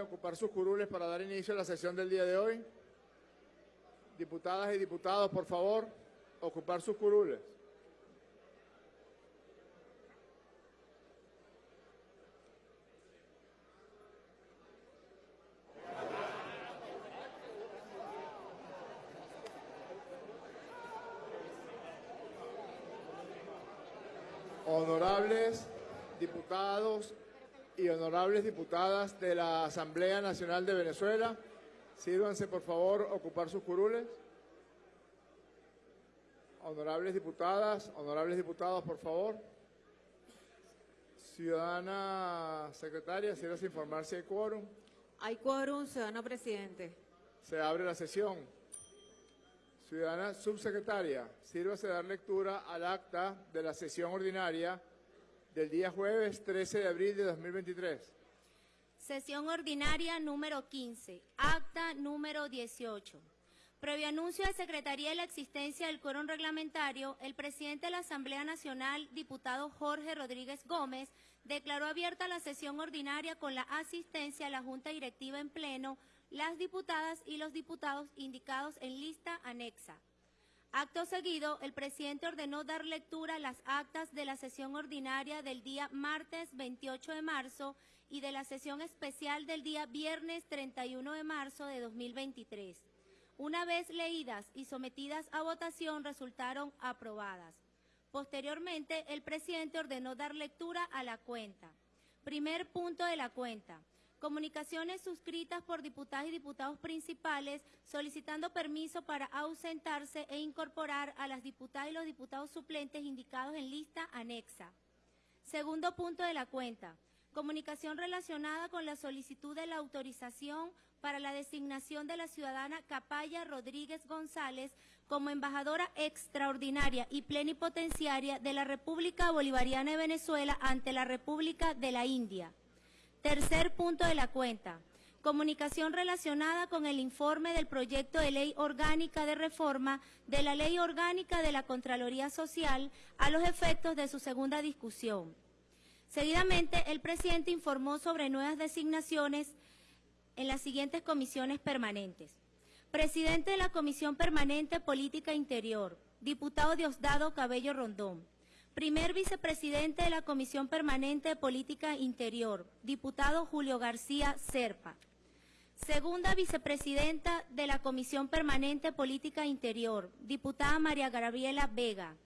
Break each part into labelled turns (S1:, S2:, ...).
S1: ocupar sus curules para dar inicio a la sesión del día de hoy. Diputadas y diputados, por favor, ocupar sus curules. Honorables diputados y honorables diputadas de la Asamblea Nacional de Venezuela, sírvanse por favor ocupar sus curules. Honorables diputadas, honorables diputados, por favor. Ciudadana secretaria, sírvase informar si hay quórum.
S2: Hay quórum, ciudadano presidente.
S1: Se abre la sesión. Ciudadana subsecretaria, sírvase dar lectura al acta de la sesión ordinaria del día jueves 13 de abril de 2023.
S3: Sesión ordinaria número 15, acta número 18. Previo anuncio de Secretaría de la existencia del quórum reglamentario, el presidente de la Asamblea Nacional, diputado Jorge Rodríguez Gómez, declaró abierta la sesión ordinaria con la asistencia a la Junta Directiva en pleno, las diputadas y los diputados indicados en lista anexa. Acto seguido, el presidente ordenó dar lectura a las actas de la sesión ordinaria del día martes 28 de marzo y de la sesión especial del día viernes 31 de marzo de 2023. Una vez leídas y sometidas a votación, resultaron aprobadas. Posteriormente, el presidente ordenó dar lectura a la cuenta. Primer punto de la cuenta. Comunicaciones suscritas por diputadas y diputados principales solicitando permiso para ausentarse e incorporar a las diputadas y los diputados suplentes indicados en lista anexa. Segundo punto de la cuenta. Comunicación relacionada con la solicitud de la autorización para la designación de la ciudadana Capaya Rodríguez González como embajadora extraordinaria y plenipotenciaria de la República Bolivariana de Venezuela ante la República de la India. Tercer punto de la cuenta. Comunicación relacionada con el informe del proyecto de ley orgánica de reforma de la ley orgánica de la Contraloría Social a los efectos de su segunda discusión. Seguidamente, el presidente informó sobre nuevas designaciones en las siguientes comisiones permanentes. Presidente de la Comisión Permanente Política Interior, diputado Diosdado Cabello Rondón. Primer vicepresidente de la Comisión Permanente de Política Interior, diputado Julio García Serpa. Segunda vicepresidenta de la Comisión Permanente de Política Interior, diputada María Gabriela Vega.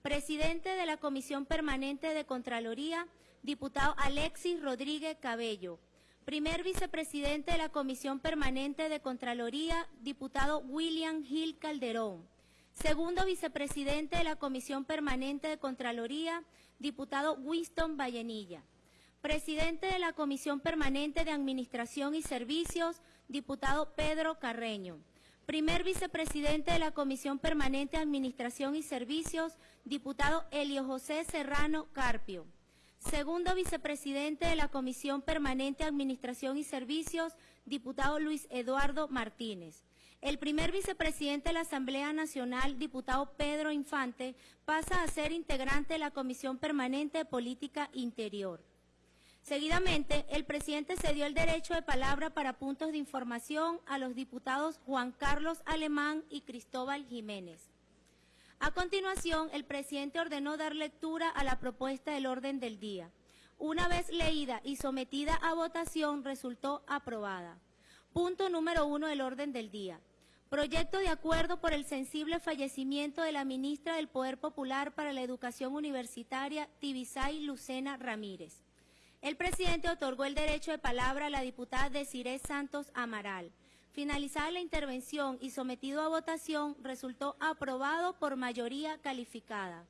S3: Presidente de la Comisión Permanente de Contraloría, diputado Alexis Rodríguez Cabello. Primer vicepresidente de la Comisión Permanente de Contraloría, diputado William Gil Calderón. Segundo vicepresidente de la Comisión Permanente de Contraloría, diputado Winston Vallenilla. Presidente de la Comisión Permanente de Administración y Servicios, diputado Pedro Carreño. Primer vicepresidente de la Comisión Permanente de Administración y Servicios, diputado Elio José Serrano Carpio. Segundo vicepresidente de la Comisión Permanente de Administración y Servicios, diputado Luis Eduardo Martínez. El primer vicepresidente de la Asamblea Nacional, diputado Pedro Infante, pasa a ser integrante de la Comisión Permanente de Política Interior. Seguidamente, el presidente cedió el derecho de palabra para puntos de información a los diputados Juan Carlos Alemán y Cristóbal Jiménez. A continuación, el presidente ordenó dar lectura a la propuesta del orden del día. Una vez leída y sometida a votación, resultó aprobada. Punto número uno del orden del día. Proyecto de acuerdo por el sensible fallecimiento de la ministra del Poder Popular para la Educación Universitaria, Tibisay Lucena Ramírez. El presidente otorgó el derecho de palabra a la diputada Desiree Santos Amaral. Finalizada la intervención y sometido a votación, resultó aprobado por mayoría calificada.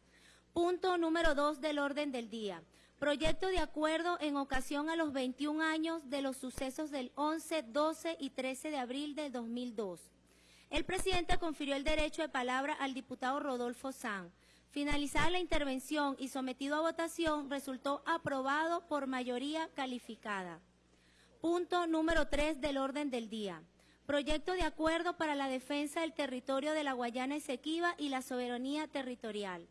S3: Punto número dos del orden del día. Proyecto de acuerdo en ocasión a los 21 años de los sucesos del 11, 12 y 13 de abril del 2002. El presidente confirió el derecho de palabra al diputado Rodolfo San. Finalizada la intervención y sometido a votación, resultó aprobado por mayoría calificada. Punto número tres del orden del día. Proyecto de acuerdo para la defensa del territorio de la Guayana Esequiba y la soberanía territorial.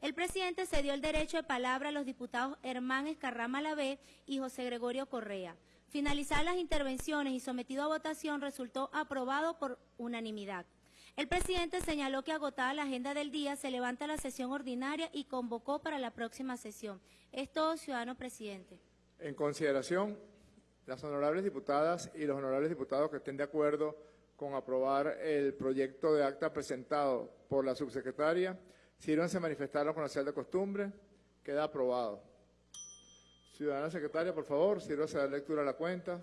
S3: El presidente cedió el derecho de palabra a los diputados Hermán Escarrama Lavé y José Gregorio Correa. Finalizadas las intervenciones y sometido a votación, resultó aprobado por unanimidad. El presidente señaló que agotada la agenda del día, se levanta la sesión ordinaria y convocó para la próxima sesión. Es todo, ciudadano presidente.
S1: En consideración, las honorables diputadas y los honorables diputados que estén de acuerdo con aprobar el proyecto de acta presentado por la subsecretaria, sírvanse manifestarlo con la señal de costumbre. Queda aprobado. Ciudadana secretaria, por favor, sírvase a dar lectura a la cuenta.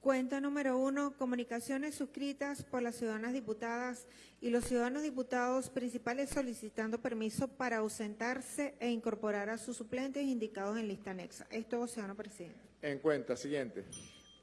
S2: Cuenta número uno, comunicaciones suscritas por las ciudadanas diputadas y los ciudadanos diputados principales solicitando permiso para ausentarse e incorporar a sus suplentes indicados en lista anexa. Es todo, ciudadano presidente.
S1: En cuenta, siguiente.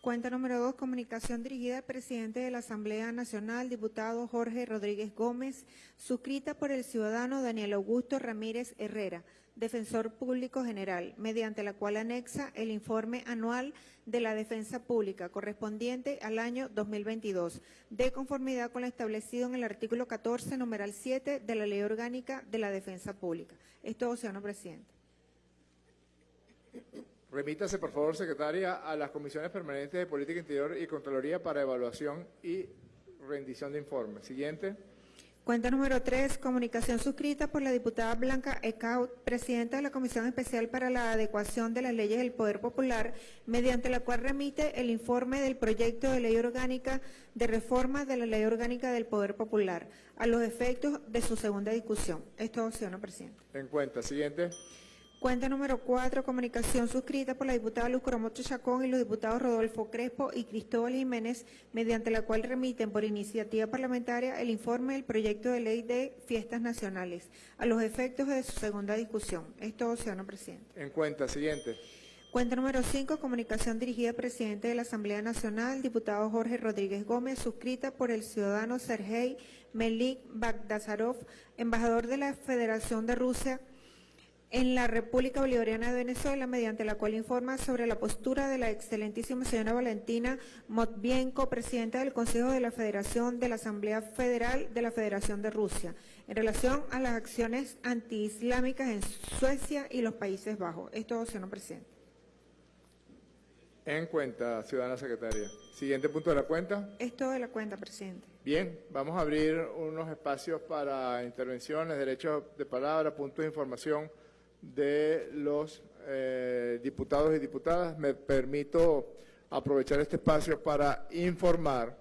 S2: Cuenta número dos, comunicación dirigida al presidente de la Asamblea Nacional, diputado Jorge Rodríguez Gómez, suscrita por el ciudadano Daniel Augusto Ramírez Herrera, defensor público general, mediante la cual anexa el informe anual de la defensa pública correspondiente al año 2022, de conformidad con lo establecido en el artículo 14, numeral 7 de la Ley Orgánica de la Defensa Pública. Es todo, señor presidente.
S1: Remítase, por favor, secretaria, a las comisiones permanentes de Política Interior y Contraloría para evaluación y rendición de informes. Siguiente.
S2: Cuenta número 3, comunicación suscrita por la diputada Blanca Ecaut, presidenta de la Comisión Especial para la Adecuación de las Leyes del Poder Popular, mediante la cual remite el informe del proyecto de ley orgánica de reforma de la Ley Orgánica del Poder Popular, a los efectos de su segunda discusión. Esto, señor presidente.
S1: En cuenta. Siguiente.
S2: Cuenta número 4, comunicación suscrita por la diputada Luz Coromoto Chacón y los diputados Rodolfo Crespo y Cristóbal Jiménez, mediante la cual remiten por iniciativa parlamentaria el informe del proyecto de ley de fiestas nacionales, a los efectos de su segunda discusión. Es todo, señor presidente.
S1: En cuenta. Siguiente.
S2: Cuenta número 5, comunicación dirigida al presidente de la Asamblea Nacional, diputado Jorge Rodríguez Gómez, suscrita por el ciudadano Sergei Melik Bagdasarov, embajador de la Federación de Rusia en la República Bolivariana de Venezuela, mediante la cual informa sobre la postura de la excelentísima señora Valentina Motvienko, presidenta del Consejo de la Federación de la Asamblea Federal de la Federación de Rusia, en relación a las acciones antiislámicas en Suecia y los Países Bajos. Esto, señor presidente.
S1: En cuenta, ciudadana secretaria. Siguiente punto de la cuenta.
S2: Esto de la cuenta, presidente.
S1: Bien, vamos a abrir unos espacios para intervenciones, derechos de palabra, puntos de información de los eh, diputados y diputadas. Me permito aprovechar este espacio para informar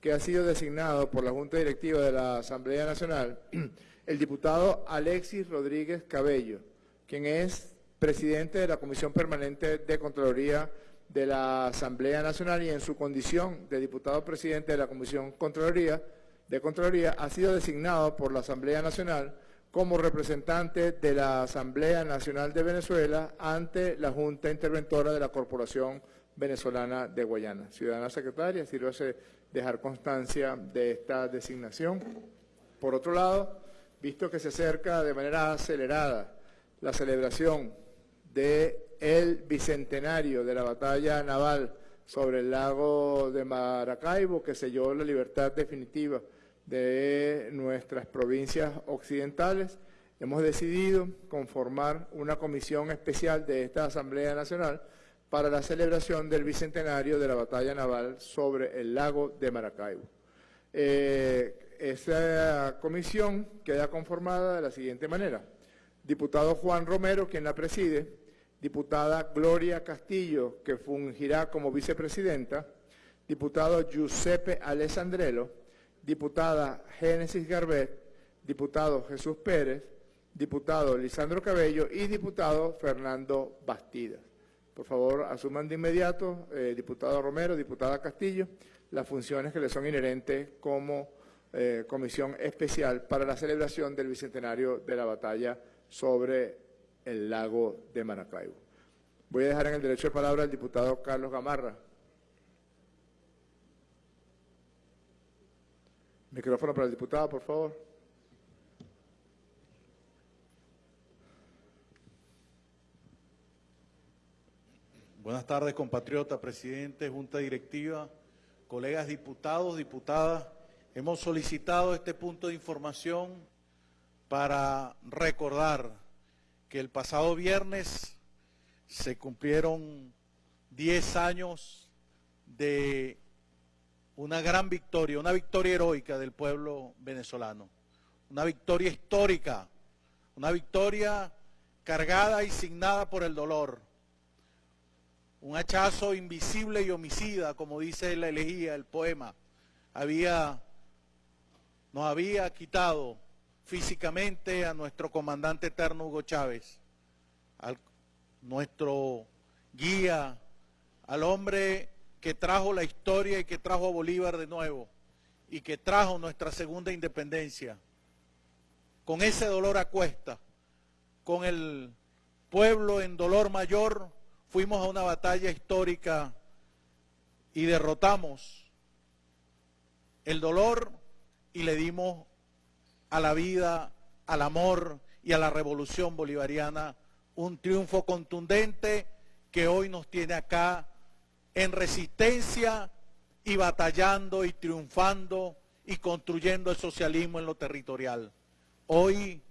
S1: que ha sido designado por la Junta Directiva de la Asamblea Nacional el diputado Alexis Rodríguez Cabello, quien es presidente de la Comisión Permanente de Contraloría de la Asamblea Nacional y en su condición de diputado presidente de la Comisión Contraloría, de Contraloría ha sido designado por la Asamblea Nacional como representante de la Asamblea Nacional de Venezuela ante la Junta Interventora de la Corporación Venezolana de Guayana. Ciudadana Secretaria, sírvase dejar constancia de esta designación. Por otro lado, visto que se acerca de manera acelerada la celebración del bicentenario de la batalla naval sobre el lago de Maracaibo, que selló la libertad definitiva de nuestras provincias occidentales, hemos decidido conformar una comisión especial de esta Asamblea Nacional para la celebración del bicentenario de la batalla naval sobre el lago de Maracaibo. Eh, esta comisión queda conformada de la siguiente manera. Diputado Juan Romero, quien la preside, diputada Gloria Castillo, que fungirá como vicepresidenta, diputado Giuseppe Alessandrello, diputada Génesis Garbet, diputado Jesús Pérez, diputado Lisandro Cabello y diputado Fernando Bastidas. Por favor, asuman de inmediato, eh, diputado Romero, diputada Castillo, las funciones que le son inherentes como eh, comisión especial para la celebración del bicentenario de la batalla sobre el lago de Maracaibo. Voy a dejar en el derecho de palabra al diputado Carlos Gamarra. Micrófono para el diputado, por favor.
S4: Buenas tardes, compatriota, presidente, junta directiva, colegas diputados, diputadas. Hemos solicitado este punto de información para recordar que el pasado viernes se cumplieron 10 años de una gran victoria, una victoria heroica del pueblo venezolano, una victoria histórica, una victoria cargada y signada por el dolor, un hachazo invisible y homicida, como dice la elegía, el poema, había, nos había quitado físicamente a nuestro comandante eterno Hugo Chávez, a nuestro guía, al hombre que trajo la historia y que trajo a Bolívar de nuevo y que trajo nuestra segunda independencia. Con ese dolor a cuesta, con el pueblo en dolor mayor, fuimos a una batalla histórica y derrotamos el dolor y le dimos a la vida, al amor y a la revolución bolivariana un triunfo contundente que hoy nos tiene acá en resistencia y batallando y triunfando y construyendo el socialismo en lo territorial. Hoy,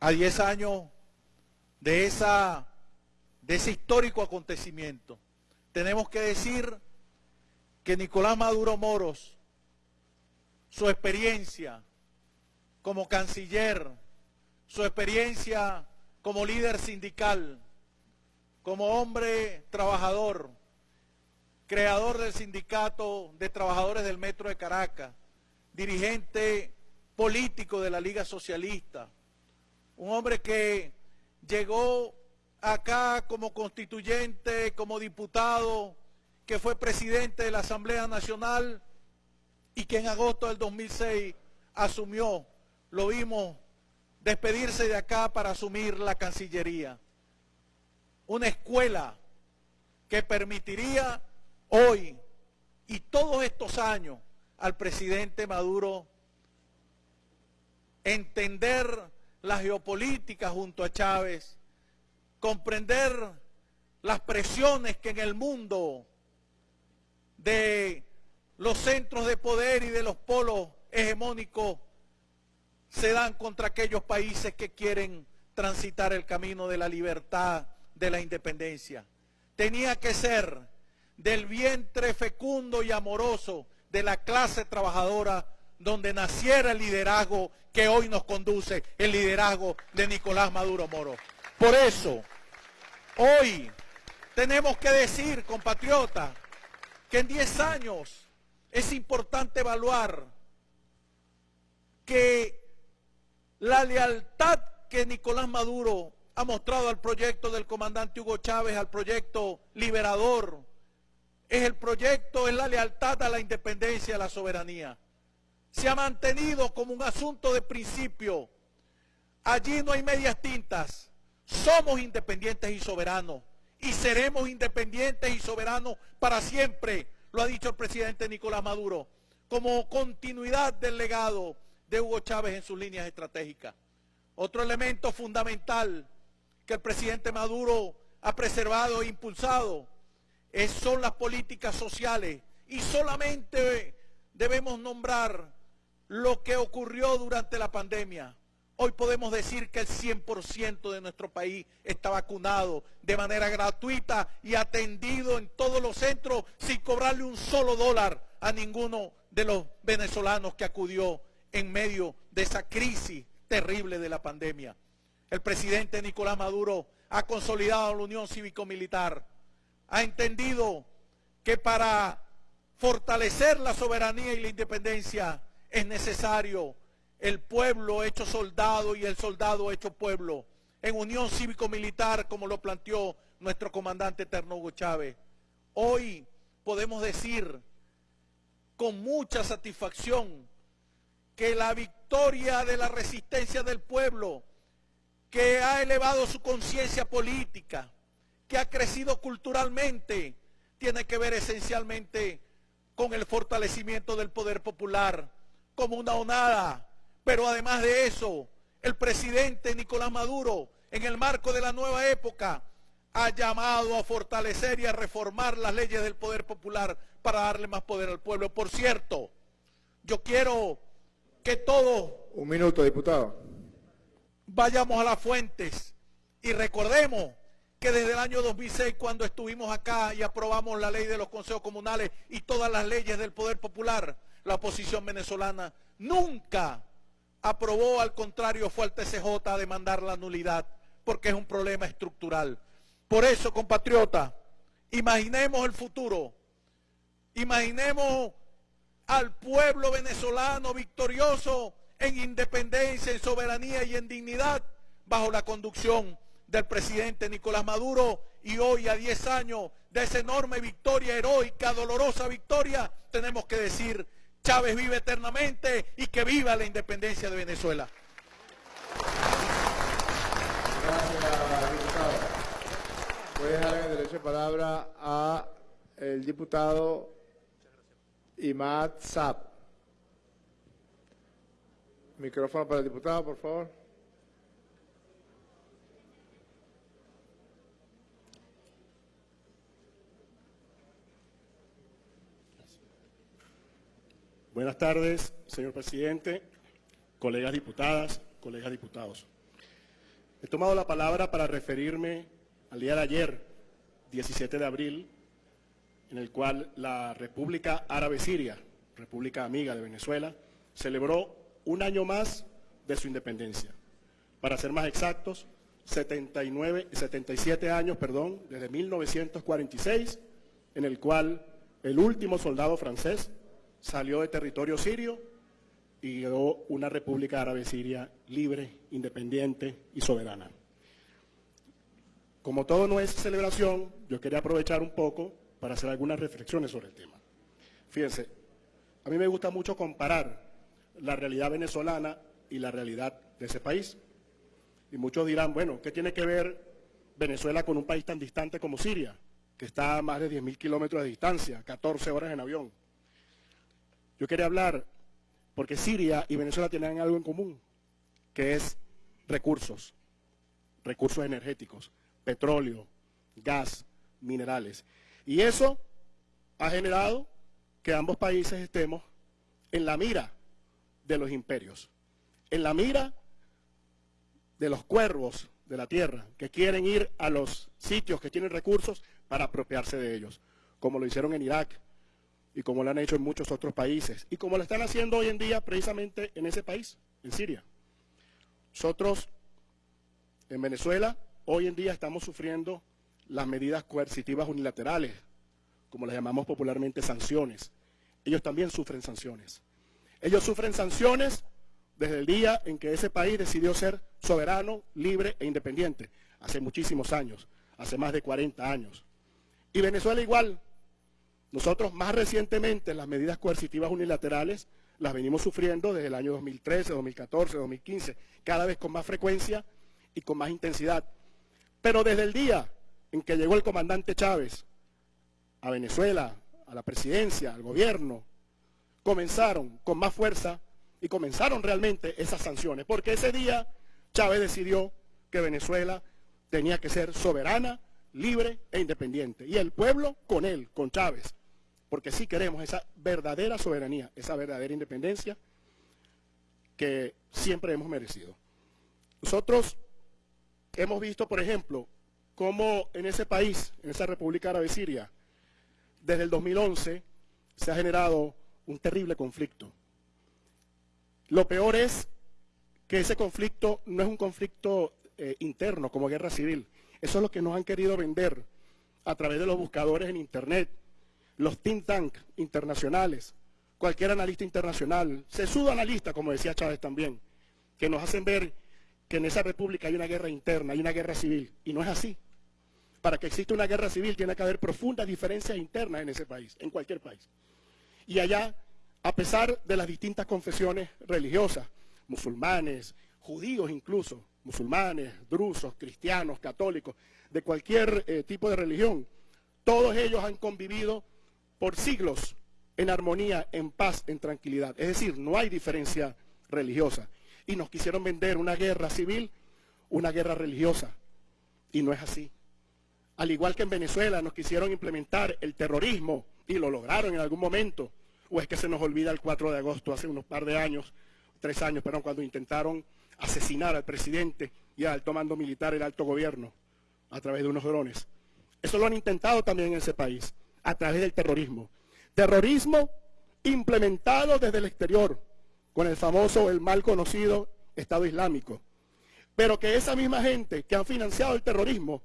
S4: a 10 años de, esa, de ese histórico acontecimiento, tenemos que decir que Nicolás Maduro Moros, su experiencia como canciller, su experiencia como líder sindical, como hombre trabajador, creador del sindicato de trabajadores del Metro de Caracas, dirigente político de la Liga Socialista, un hombre que llegó acá como constituyente, como diputado, que fue presidente de la Asamblea Nacional y que en agosto del 2006 asumió, lo vimos despedirse de acá para asumir la Cancillería. Una escuela que permitiría hoy y todos estos años al presidente Maduro entender la geopolítica junto a Chávez, comprender las presiones que en el mundo de los centros de poder y de los polos hegemónicos se dan contra aquellos países que quieren transitar el camino de la libertad, de la independencia. Tenía que ser del vientre fecundo y amoroso de la clase trabajadora donde naciera el liderazgo que hoy nos conduce, el liderazgo de Nicolás Maduro Moro. Por eso, hoy tenemos que decir, compatriotas, que en 10 años es importante evaluar que la lealtad que Nicolás Maduro ha mostrado al proyecto del comandante Hugo Chávez, al proyecto liberador, es el proyecto, es la lealtad a la independencia, a la soberanía. Se ha mantenido como un asunto de principio. Allí no hay medias tintas. Somos independientes y soberanos. Y seremos independientes y soberanos para siempre, lo ha dicho el presidente Nicolás Maduro, como continuidad del legado de Hugo Chávez en sus líneas estratégicas. Otro elemento fundamental que el presidente Maduro ha preservado e impulsado son las políticas sociales y solamente debemos nombrar lo que ocurrió durante la pandemia. Hoy podemos decir que el 100% de nuestro país está vacunado de manera gratuita y atendido en todos los centros sin cobrarle un solo dólar a ninguno de los venezolanos que acudió en medio de esa crisis terrible de la pandemia. El presidente Nicolás Maduro ha consolidado la unión cívico-militar ha entendido que para fortalecer la soberanía y la independencia es necesario el pueblo hecho soldado y el soldado hecho pueblo, en unión cívico-militar como lo planteó nuestro comandante eterno Hugo Chávez. Hoy podemos decir con mucha satisfacción que la victoria de la resistencia del pueblo, que ha elevado su conciencia política, que ha crecido culturalmente tiene que ver esencialmente con el fortalecimiento del poder popular como una onada. Pero además de eso, el presidente Nicolás Maduro, en el marco de la nueva época, ha llamado a fortalecer y a reformar las leyes del poder popular para darle más poder al pueblo. Por cierto, yo quiero que todos...
S1: Un minuto, diputado.
S4: Vayamos a las fuentes y recordemos que desde el año 2006, cuando estuvimos acá y aprobamos la ley de los consejos comunales y todas las leyes del poder popular, la oposición venezolana nunca aprobó, al contrario, fue al TCJ a demandar la nulidad, porque es un problema estructural. Por eso, compatriota, imaginemos el futuro, imaginemos al pueblo venezolano victorioso en independencia, en soberanía y en dignidad, bajo la conducción del presidente Nicolás Maduro y hoy a 10 años de esa enorme victoria heroica, dolorosa victoria, tenemos que decir, Chávez vive eternamente y que viva la independencia de Venezuela.
S1: Gracias, diputado. Voy a dejar el derecho de palabra a el diputado Imad Saab. Micrófono para el diputado, por favor.
S5: Buenas tardes, señor presidente, colegas diputadas, colegas diputados. He tomado la palabra para referirme al día de ayer, 17 de abril, en el cual la República Árabe Siria, República Amiga de Venezuela, celebró un año más de su independencia. Para ser más exactos, 79, 77 años, perdón, desde 1946, en el cual el último soldado francés salió de territorio sirio y quedó una República Árabe Siria libre, independiente y soberana. Como todo no es celebración, yo quería aprovechar un poco para hacer algunas reflexiones sobre el tema. Fíjense, a mí me gusta mucho comparar la realidad venezolana y la realidad de ese país. Y muchos dirán, bueno, ¿qué tiene que ver Venezuela con un país tan distante como Siria, que está a más de 10.000 kilómetros de distancia, 14 horas en avión? Yo quería hablar porque Siria y Venezuela tienen algo en común, que es recursos, recursos energéticos, petróleo, gas, minerales. Y eso ha generado que ambos países estemos en la mira de los imperios, en la mira de los cuervos de la tierra, que quieren ir a los sitios que tienen recursos para apropiarse de ellos, como lo hicieron en Irak, y como lo han hecho en muchos otros países y como lo están haciendo hoy en día precisamente en ese país, en Siria. Nosotros en Venezuela hoy en día estamos sufriendo las medidas coercitivas unilaterales, como las llamamos popularmente sanciones. Ellos también sufren sanciones. Ellos sufren sanciones desde el día en que ese país decidió ser soberano, libre e independiente, hace muchísimos años, hace más de 40 años. Y Venezuela igual, nosotros más recientemente las medidas coercitivas unilaterales las venimos sufriendo desde el año 2013, 2014, 2015, cada vez con más frecuencia y con más intensidad. Pero desde el día en que llegó el comandante Chávez a Venezuela, a la presidencia, al gobierno, comenzaron con más fuerza y comenzaron realmente esas sanciones, porque ese día Chávez decidió que Venezuela tenía que ser soberana, libre e independiente. Y el pueblo con él, con Chávez porque sí queremos esa verdadera soberanía, esa verdadera independencia que siempre hemos merecido. Nosotros hemos visto, por ejemplo, cómo en ese país, en esa República Árabe Siria, desde el 2011 se ha generado un terrible conflicto. Lo peor es que ese conflicto no es un conflicto eh, interno como guerra civil. Eso es lo que nos han querido vender a través de los buscadores en Internet, los think tank internacionales, cualquier analista internacional, sesudo analista, como decía Chávez también, que nos hacen ver que en esa república hay una guerra interna, hay una guerra civil, y no es así. Para que exista una guerra civil tiene que haber profundas diferencias internas en ese país, en cualquier país. Y allá, a pesar de las distintas confesiones religiosas, musulmanes, judíos incluso, musulmanes, drusos, cristianos, católicos, de cualquier eh, tipo de religión, todos ellos han convivido por siglos en armonía, en paz, en tranquilidad. Es decir, no hay diferencia religiosa. Y nos quisieron vender una guerra civil, una guerra religiosa. Y no es así. Al igual que en Venezuela nos quisieron implementar el terrorismo y lo lograron en algún momento. O es que se nos olvida el 4 de agosto, hace unos par de años, tres años, perdón, cuando intentaron asesinar al presidente y al alto mando militar, el alto gobierno. a través de unos drones. Eso lo han intentado también en ese país, a través del terrorismo. Terrorismo implementado desde el exterior, con el famoso, el mal conocido Estado Islámico. Pero que esa misma gente que han financiado el terrorismo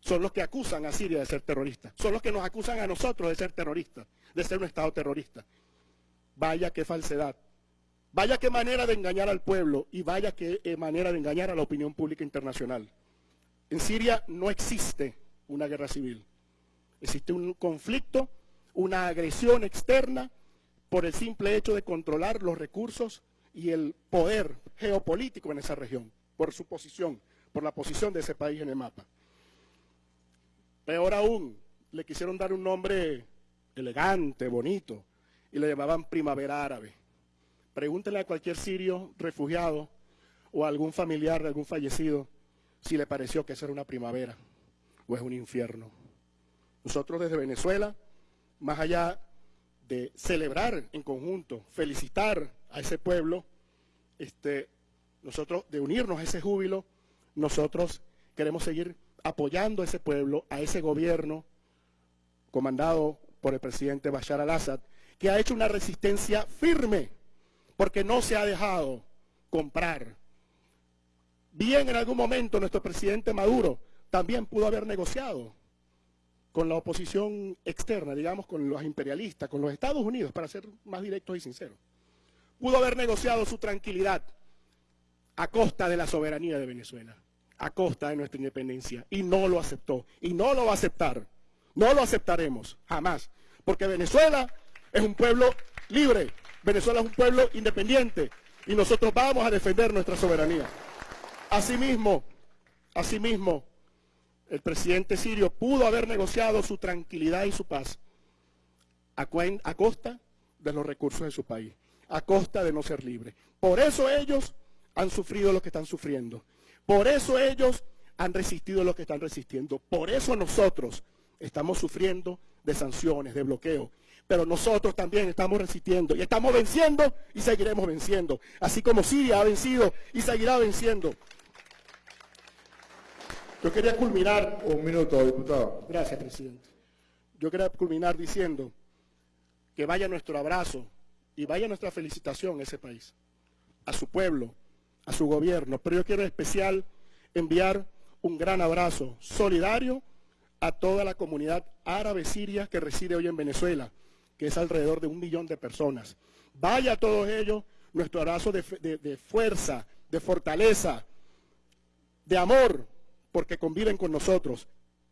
S5: son los que acusan a Siria de ser terrorista. Son los que nos acusan a nosotros de ser terroristas, de ser un Estado terrorista. Vaya qué falsedad. Vaya qué manera de engañar al pueblo y vaya qué eh, manera de engañar a la opinión pública internacional. En Siria no existe una guerra civil. Existe un conflicto, una agresión externa por el simple hecho de controlar los recursos y el poder geopolítico en esa región, por su posición, por la posición de ese país en el mapa. Peor aún, le quisieron dar un nombre elegante, bonito, y le llamaban primavera árabe. Pregúntele a cualquier sirio refugiado o a algún familiar de algún fallecido si le pareció que esa era una primavera o es un infierno. Nosotros desde Venezuela, más allá de celebrar en conjunto, felicitar a ese pueblo, este, nosotros de unirnos a ese júbilo, nosotros queremos seguir apoyando a ese pueblo, a ese gobierno comandado por el presidente Bashar al-Assad, que ha hecho una resistencia firme, porque no se ha dejado comprar. Bien en algún momento nuestro presidente Maduro también pudo haber negociado con la oposición externa, digamos, con los imperialistas, con los Estados Unidos, para ser más directos y sinceros. Pudo haber negociado su tranquilidad a costa de la soberanía de Venezuela, a costa de nuestra independencia, y no lo aceptó, y no lo va a aceptar. No lo aceptaremos, jamás, porque Venezuela es un pueblo libre, Venezuela es un pueblo independiente, y nosotros vamos a defender nuestra soberanía. Asimismo, asimismo, el presidente sirio pudo haber negociado su tranquilidad y su paz a, costa de los recursos de su país, a costa de no ser libre. Por eso ellos han sufrido lo que están sufriendo. Por eso ellos han resistido lo que están resistiendo. Por eso nosotros estamos sufriendo de sanciones, de bloqueo. Pero nosotros también estamos resistiendo y estamos venciendo y seguiremos venciendo. Así como Siria ha vencido y seguirá venciendo. Yo quería culminar.
S1: Un minuto, diputado.
S5: Gracias, presidente. Yo quería culminar diciendo que vaya nuestro abrazo y vaya nuestra felicitación a ese país, a su pueblo, a su gobierno. Pero yo quiero en especial enviar un gran abrazo solidario a toda la comunidad árabe siria que reside hoy en Venezuela, que es alrededor de un millón de personas. Vaya a todos ellos nuestro abrazo de, de fuerza, de fortaleza, de amor, porque conviven con nosotros.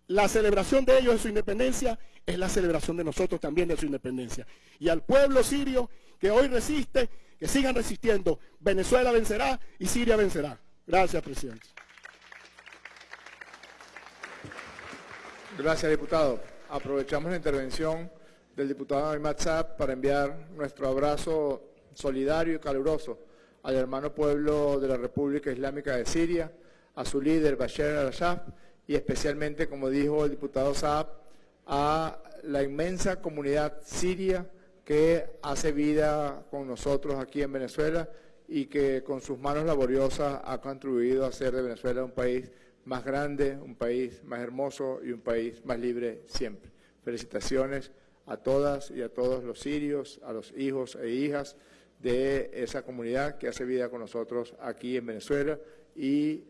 S5: La celebración de ellos de su independencia es la celebración de nosotros también de su independencia. Y al pueblo sirio que hoy resiste, que sigan resistiendo. Venezuela vencerá y Siria vencerá. Gracias, presidente.
S1: Gracias, diputado. Aprovechamos la intervención del diputado Aymat para enviar nuestro abrazo solidario y caluroso al hermano pueblo de la República Islámica de Siria, a su líder Bashar al-Assad y especialmente, como dijo el diputado Saab, a la inmensa comunidad siria que hace vida con nosotros aquí en Venezuela y que con sus manos laboriosas ha contribuido a hacer de Venezuela un país más grande, un país más hermoso y un país más libre siempre. Felicitaciones a todas y a todos los sirios, a los hijos e hijas de esa comunidad que hace vida con nosotros aquí en Venezuela y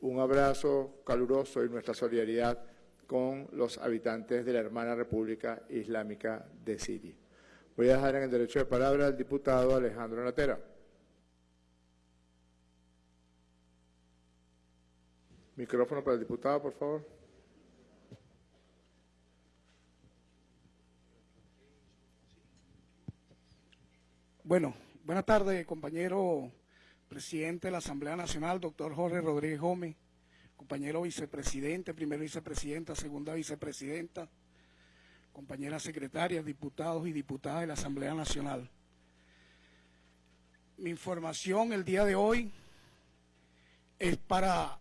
S1: un abrazo caluroso y nuestra solidaridad con los habitantes de la hermana República Islámica de Siria. Voy a dejar en el derecho de palabra al diputado Alejandro Natera. Micrófono para el diputado, por favor.
S6: Bueno, buenas tardes, compañero presidente de la Asamblea Nacional, doctor Jorge Rodríguez Gómez, compañero vicepresidente, primera vicepresidenta, segunda vicepresidenta, compañeras secretarias, diputados y diputadas de la Asamblea Nacional. Mi información el día de hoy es para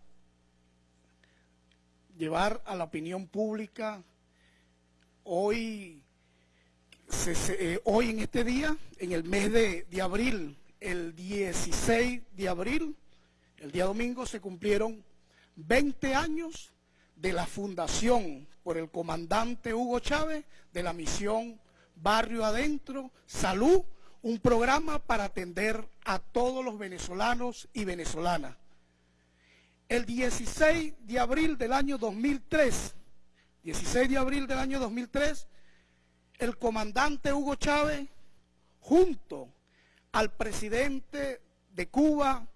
S6: llevar a la opinión pública hoy, eh, hoy en este día, en el mes de abril el 16 de abril, el día domingo, se cumplieron 20 años de la fundación por el comandante Hugo Chávez de la misión Barrio Adentro, Salud, un programa para atender a todos los venezolanos y venezolanas. El 16 de abril del año 2003, 16 de abril del año 2003, el comandante Hugo Chávez, junto al presidente de Cuba,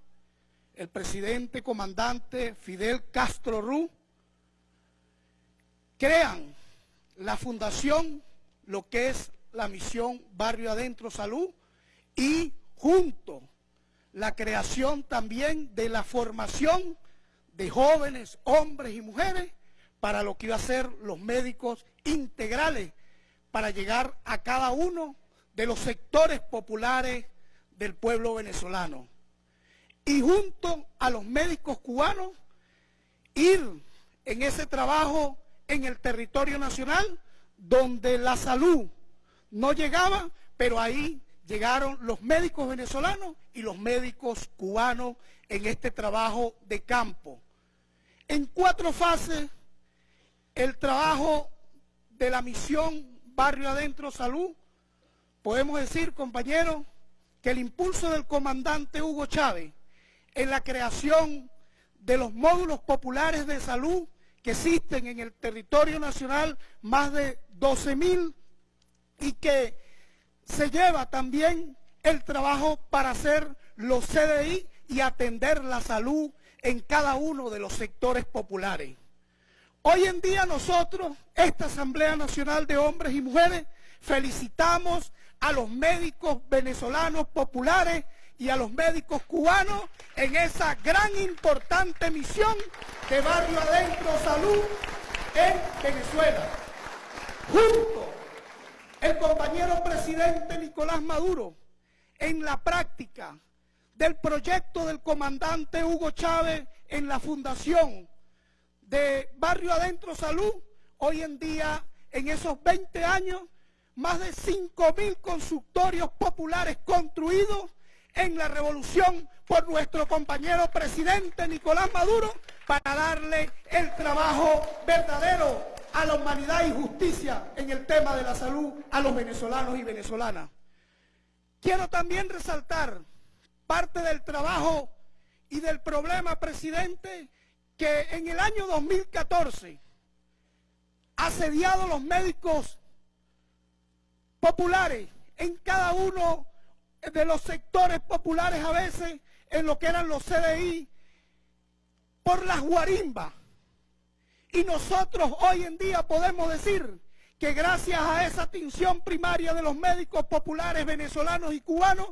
S6: el presidente comandante Fidel Castro Rú, crean la fundación, lo que es la misión Barrio Adentro Salud, y junto la creación también de la formación de jóvenes, hombres y mujeres, para lo que iba a ser los médicos integrales, para llegar a cada uno de los sectores populares del pueblo venezolano. Y junto a los médicos cubanos, ir en ese trabajo en el territorio nacional, donde la salud no llegaba, pero ahí llegaron los médicos venezolanos y los médicos cubanos en este trabajo de campo. En cuatro fases, el trabajo de la misión Barrio Adentro Salud, podemos decir, compañeros, que el impulso del comandante Hugo Chávez en la creación de los módulos populares de salud que existen en el territorio nacional, más de 12 mil, y que se lleva también el trabajo para hacer los CDI y atender la salud en cada uno de los sectores populares. Hoy en día nosotros, esta Asamblea Nacional de Hombres y Mujeres, felicitamos a los médicos venezolanos populares y a los médicos cubanos en esa gran importante misión de Barrio Adentro Salud en Venezuela. Junto el compañero presidente Nicolás Maduro en la práctica del proyecto del comandante Hugo Chávez en la fundación de Barrio Adentro Salud, hoy en día, en esos 20 años, más de 5.000 consultorios populares construidos en la revolución por nuestro compañero presidente Nicolás Maduro para darle el trabajo verdadero a la humanidad y justicia en el tema de la salud a los venezolanos y venezolanas. Quiero también resaltar parte del trabajo y del problema, presidente, que en el año 2014, asediado los médicos populares en cada uno de los sectores populares a veces, en lo que eran los CDI, por las guarimbas. Y nosotros hoy en día podemos decir que gracias a esa atención primaria de los médicos populares venezolanos y cubanos,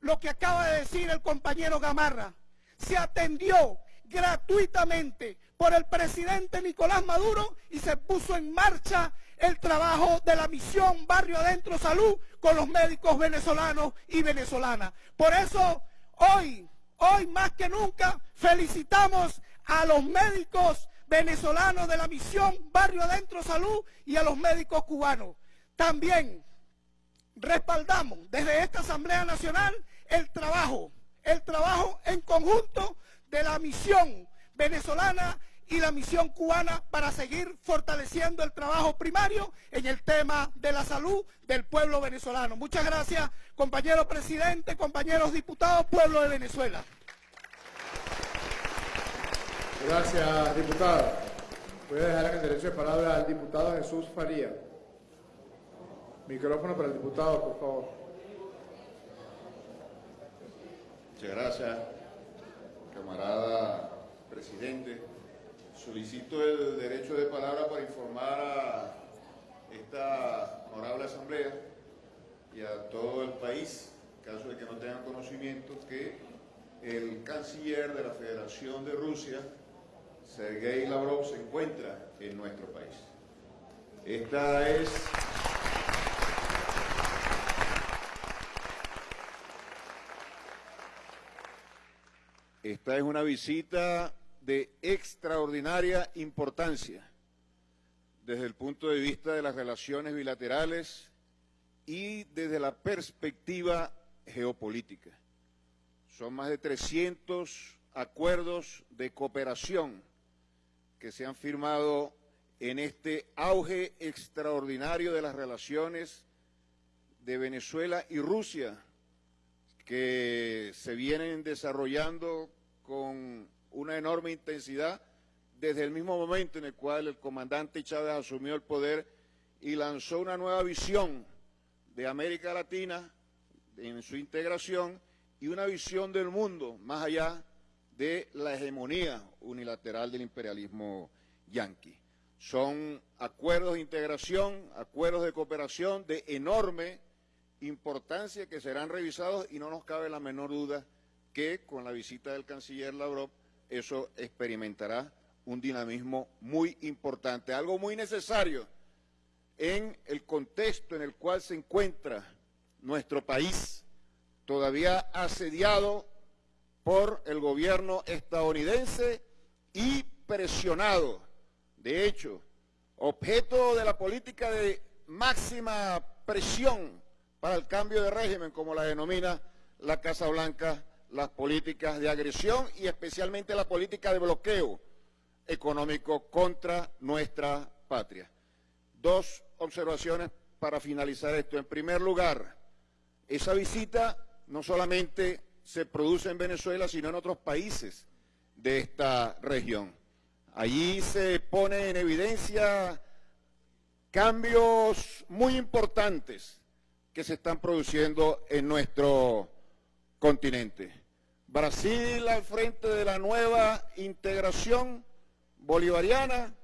S6: lo que acaba de decir el compañero Gamarra, se atendió gratuitamente por el presidente Nicolás Maduro y se puso en marcha el trabajo de la misión Barrio Adentro Salud con los médicos venezolanos y venezolanas. Por eso hoy, hoy más que nunca, felicitamos a los médicos venezolanos de la misión Barrio Adentro Salud y a los médicos cubanos. También respaldamos desde esta Asamblea Nacional el trabajo, el trabajo en conjunto de la misión venezolana y la misión cubana para seguir fortaleciendo el trabajo primario en el tema de la salud del pueblo venezolano. Muchas gracias, compañero presidente, compañeros diputados, pueblo de Venezuela.
S1: Gracias, diputado. Voy a dejar en el derecho de palabra al diputado Jesús Faría. Micrófono para el diputado, por favor.
S7: Muchas gracias, camarada presidente. Solicito el derecho de palabra para informar a esta honorable asamblea y a todo el país, en caso de que no tengan conocimiento, que el canciller de la Federación de Rusia, Sergei Lavrov, se encuentra en nuestro país. Esta es... Esta es una visita de extraordinaria importancia desde el punto de vista de las relaciones bilaterales y desde la perspectiva geopolítica. Son más de 300 acuerdos de cooperación que se han firmado en este auge extraordinario de las relaciones de Venezuela y Rusia, que se vienen desarrollando con una enorme intensidad desde el mismo momento en el cual el comandante Chávez asumió el poder y lanzó una nueva visión de América Latina en su integración y una visión del mundo más allá de la hegemonía unilateral del imperialismo yanqui. Son acuerdos de integración, acuerdos de cooperación de enorme importancia que serán revisados y no nos cabe la menor duda que con la visita del canciller Lavrov eso experimentará un dinamismo muy importante, algo muy necesario en el contexto en el cual se encuentra nuestro país, todavía asediado por el gobierno estadounidense y presionado. De hecho, objeto de la política de máxima presión para el cambio de régimen, como la denomina la Casa Blanca, las políticas de agresión y especialmente la política de bloqueo económico contra nuestra patria. Dos observaciones para finalizar esto. En primer lugar, esa visita no solamente se produce en Venezuela, sino en otros países de esta región. Allí se pone en evidencia cambios muy importantes que se están produciendo en nuestro continente. Brasil al frente de la nueva integración bolivariana,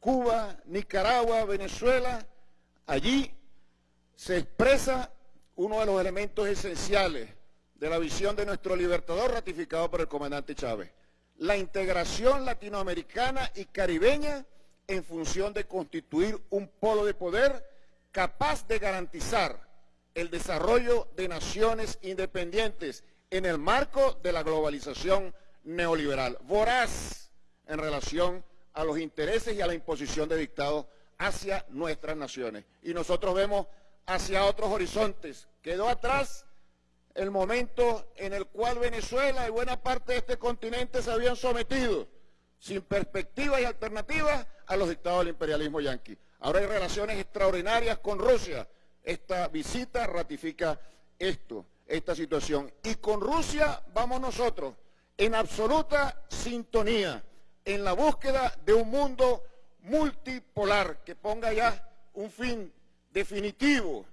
S7: Cuba, Nicaragua, Venezuela, allí se expresa uno de los elementos esenciales de la visión de nuestro libertador ratificado por el comandante Chávez, la integración latinoamericana y caribeña en función de constituir un polo de poder capaz de garantizar el desarrollo de naciones independientes en el marco de la globalización neoliberal, voraz en relación a los intereses y a la imposición de dictados hacia nuestras naciones. Y nosotros vemos hacia otros horizontes. Quedó atrás el momento en el cual Venezuela y buena parte de este continente se habían sometido sin perspectivas y alternativas a los dictados del imperialismo yanqui. Ahora hay relaciones extraordinarias con Rusia. Esta visita ratifica esto, esta situación. Y con Rusia vamos nosotros en absoluta sintonía, en la búsqueda de un mundo multipolar que ponga ya un fin definitivo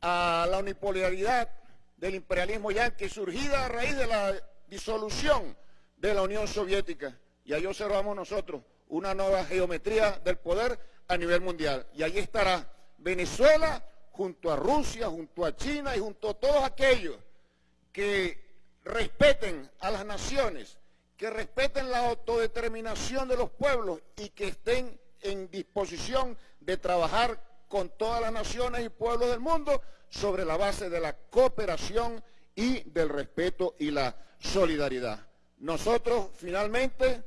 S7: a la unipolaridad del imperialismo yanqui surgida a raíz de la disolución de la Unión Soviética. Y ahí observamos nosotros una nueva geometría del poder a nivel mundial. Y allí estará Venezuela junto a Rusia, junto a China y junto a todos aquellos que respeten a las naciones, que respeten la autodeterminación de los pueblos y que estén en disposición de trabajar con todas las naciones y pueblos del mundo sobre la base de la cooperación y del respeto y la solidaridad. Nosotros finalmente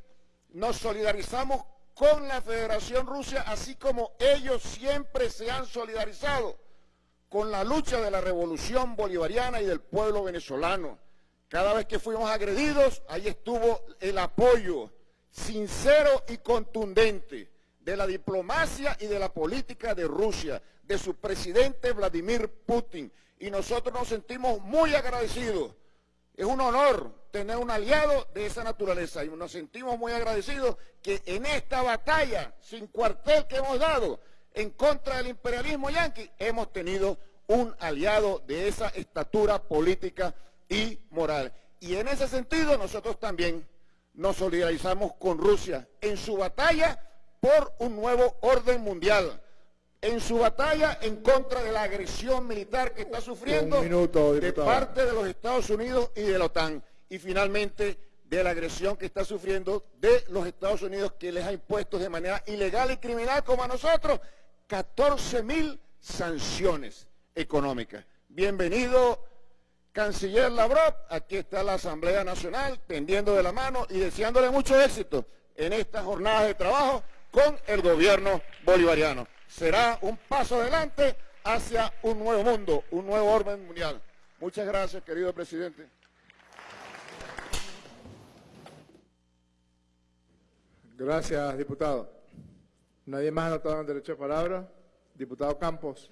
S7: nos solidarizamos con la Federación Rusia, así como ellos siempre se han solidarizado con la lucha de la revolución bolivariana y del pueblo venezolano. Cada vez que fuimos agredidos, ahí estuvo el apoyo sincero y contundente de la diplomacia y de la política de Rusia, de su presidente Vladimir Putin. Y nosotros nos sentimos muy agradecidos. Es un honor tener un aliado de esa naturaleza y nos sentimos muy agradecidos que en esta batalla sin cuartel que hemos dado en contra del imperialismo yanqui, hemos tenido un aliado de esa estatura política y moral. Y en ese sentido nosotros también nos solidarizamos con Rusia en su batalla por un nuevo orden mundial, en su batalla en contra de la agresión militar que está sufriendo de parte de los Estados Unidos y de la OTAN y finalmente de la agresión que está sufriendo de los Estados Unidos que les ha impuesto de manera ilegal y criminal como a nosotros 14 mil sanciones económicas. Bienvenido, canciller Lavrov, aquí está la Asamblea Nacional tendiendo de la mano y deseándole mucho éxito en esta jornada de trabajo con el gobierno bolivariano. Será un paso adelante hacia un nuevo mundo, un nuevo orden mundial. Muchas gracias, querido presidente.
S1: Gracias, diputado. Nadie más anotado en el derecho de palabra. Diputado Campos.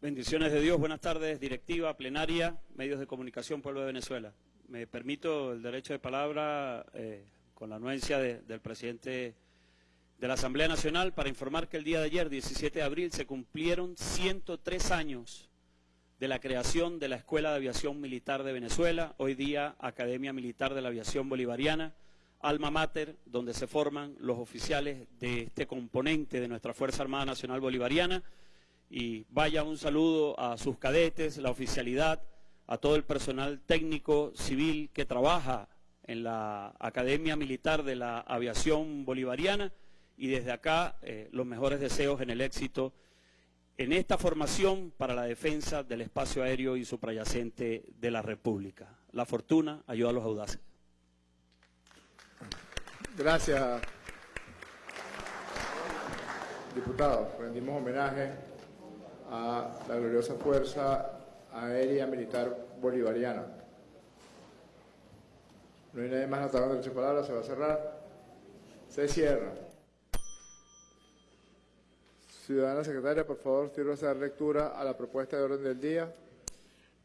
S8: Bendiciones de Dios, buenas tardes, directiva, plenaria, medios de comunicación, pueblo de Venezuela. Me permito el derecho de palabra eh, con la anuencia de- del presidente de la Asamblea Nacional para informar que el día de ayer, 17 de abril, se cumplieron 103 años de la creación de la Escuela de Aviación Militar de Venezuela, hoy día Academia Militar de la Aviación Bolivariana, alma mater, donde se forman los oficiales de este componente de nuestra Fuerza Armada Nacional Bolivariana. Y vaya un saludo a sus cadetes, la oficialidad, a todo el personal técnico civil que trabaja en la Academia Militar de la Aviación Bolivariana y desde acá eh, los mejores deseos en el éxito en esta formación para la defensa del espacio aéreo y suprayacente de la República. La fortuna ayuda a los audaces.
S1: Gracias, diputado. Rendimos homenaje a la gloriosa Fuerza Aérea Militar Bolivariana. No hay nadie más derecho de palabra, se va a cerrar. Se cierra. Ciudadana secretaria, por favor, sirva a lectura a la propuesta de orden del día.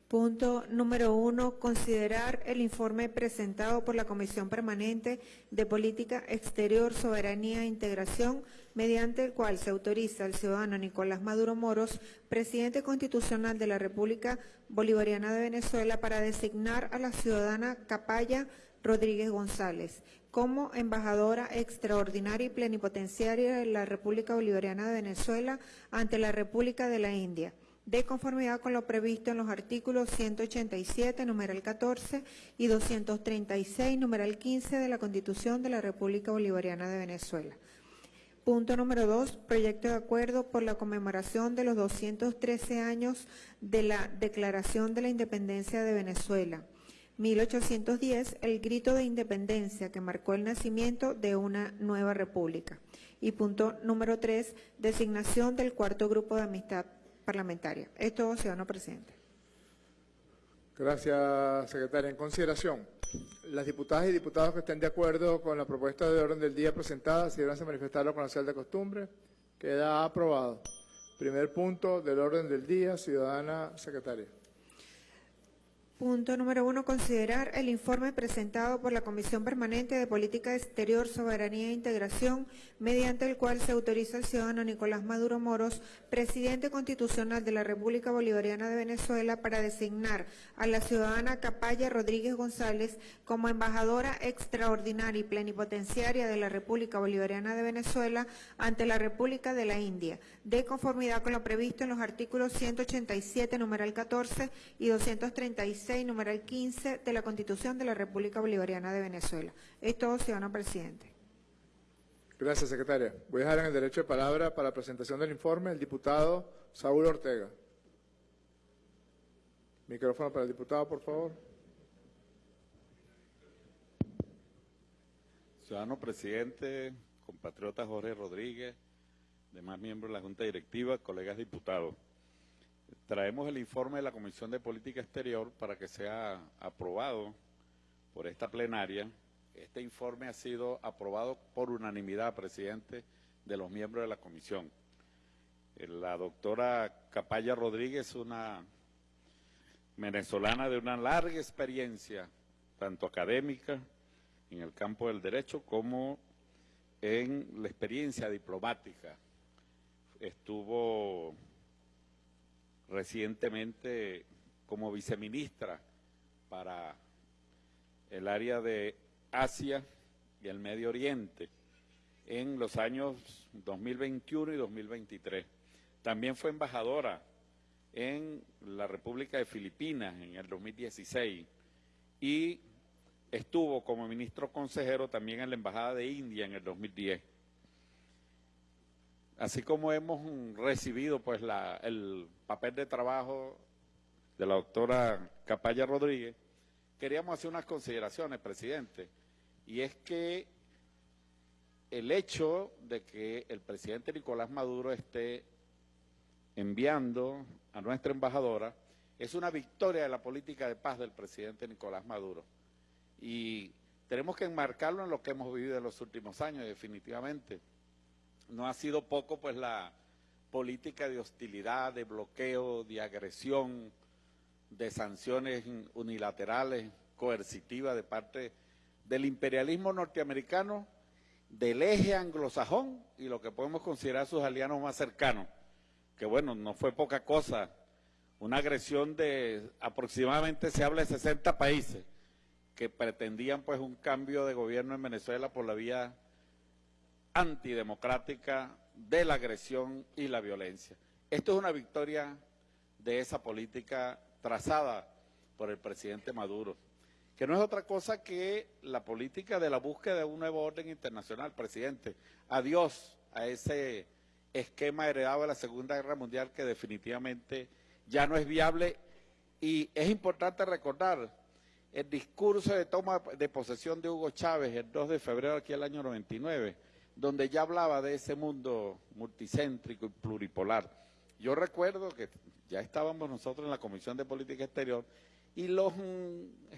S2: Punto número uno, considerar el informe presentado por la Comisión Permanente de Política Exterior, Soberanía e Integración, mediante el cual se autoriza al ciudadano Nicolás Maduro Moros, presidente constitucional de la República Bolivariana de Venezuela, para designar a la ciudadana Capaya Rodríguez González como embajadora extraordinaria y plenipotenciaria de la República Bolivariana de Venezuela ante la República de la India de conformidad con lo previsto en los artículos 187, numeral 14 y 236, numeral 15 de la Constitución de la República Bolivariana de Venezuela. Punto número dos, proyecto de acuerdo por la conmemoración de los 213 años de la Declaración de la Independencia de Venezuela. 1810, el grito de independencia que marcó el nacimiento de una nueva república. Y punto número tres, designación del cuarto grupo de amistad parlamentaria. Es todo, ciudadano presidente.
S1: Gracias, secretaria. En consideración, las diputadas y diputados que estén de acuerdo con la propuesta de orden del día presentada, si a manifestarlo con la señal de costumbre, queda aprobado. Primer punto del orden del día, ciudadana secretaria.
S2: Punto número uno, considerar el informe presentado por la Comisión Permanente de Política Exterior, Soberanía e Integración, mediante el cual se autoriza al ciudadano Nicolás Maduro Moros, presidente constitucional de la República Bolivariana de Venezuela, para designar a la ciudadana Capaya Rodríguez González como embajadora extraordinaria y plenipotenciaria de la República Bolivariana de Venezuela ante la República de la India, de conformidad con lo previsto en los artículos 187, numeral 14 y 236, numeral 15 de la Constitución de la República Bolivariana de Venezuela. Es todo, ciudadano presidente.
S1: Gracias, secretaria. Voy a dejar en el derecho de palabra para la presentación del informe el diputado Saúl Ortega. Micrófono para el diputado, por favor.
S9: Ciudadano presidente, compatriota Jorge Rodríguez, demás miembros de la Junta Directiva, colegas diputados. Traemos el informe de la Comisión de Política Exterior para que sea aprobado por esta plenaria. Este informe ha sido aprobado por unanimidad, presidente, de los miembros de la comisión. Eh, La doctora Capaya Rodríguez, una venezolana de una larga experiencia, tanto académica en el campo del derecho como en la experiencia diplomática. Estuvo recientemente como viceministra para el área de Asia y el Medio Oriente en los años 2021 y 2023. También fue embajadora en la República de Filipinas en el 2016 y estuvo como ministro consejero también en la Embajada de India en el 2010. Así como hemos recibido pues el papel de trabajo de la doctora Capaya Rodríguez, queríamos hacer unas consideraciones, presidente, y es que el hecho de que el presidente Nicolás Maduro esté enviando a nuestra embajadora, es una victoria de la política de paz del presidente Nicolás Maduro. Y tenemos que enmarcarlo en lo que hemos vivido en los últimos años, definitivamente. No ha sido poco, pues, la política de hostilidad, de bloqueo, de agresión, de sanciones unilaterales, coercitivas de parte del imperialismo norteamericano, del eje anglosajón y lo que podemos considerar sus aliados más cercanos, que bueno, no fue poca cosa, una agresión de aproximadamente, se habla de 60 países, que pretendían pues un cambio de gobierno en Venezuela por la vía antidemocrática de la agresión y la violencia. Esto es una victoria de esa política trazada por el presidente Maduro, que no es otra cosa que la política de la búsqueda de un nuevo orden internacional, presidente. Adiós a ese esquema heredado de la Segunda Guerra Mundial que definitivamente ya no es viable y es importante recordar el discurso de toma de posesión de Hugo Chávez el 2 de febrero aquí el año 99, donde ya hablaba de ese mundo multicéntrico y pluripolar. Yo recuerdo que ya estábamos nosotros en la Comisión de Política Exterior y los,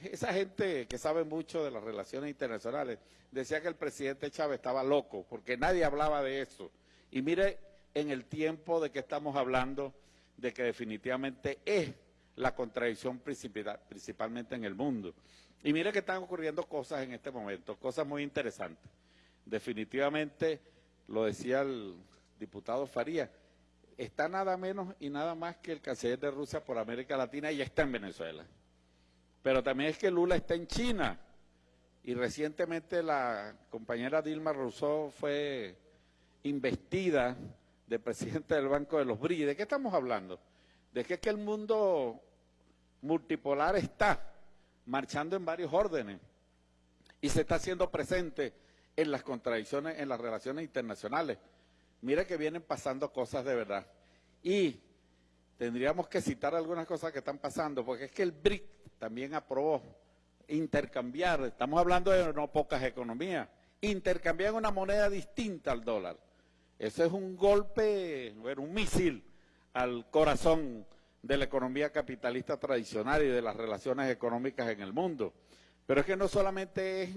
S9: esa gente que sabe mucho de las relaciones internacionales decía que el presidente Chávez estaba loco porque nadie hablaba de eso. Y mire en el tiempo de que estamos hablando de que definitivamente es la contradicción principal, principalmente en el mundo. Y mire que están ocurriendo cosas en este momento, cosas muy interesantes. Definitivamente, lo decía el diputado Faría, está nada menos y nada más que el canciller de Rusia por América Latina y está en Venezuela. Pero también es que Lula está en China y recientemente la compañera Dilma Rousseff fue investida de presidente del Banco de los BRI. ¿De qué estamos hablando? De que, es que el mundo multipolar está marchando en varios órdenes y se está haciendo presente en las contradicciones, en las relaciones internacionales. Mire que vienen pasando cosas de verdad. Y tendríamos que citar algunas cosas que están pasando, porque es que el BRIC también aprobó intercambiar, estamos hablando de no pocas economías, intercambiar una moneda distinta al dólar. Eso es un golpe, bueno, un misil al corazón de la economía capitalista tradicional y de las relaciones económicas en el mundo. Pero es que no solamente es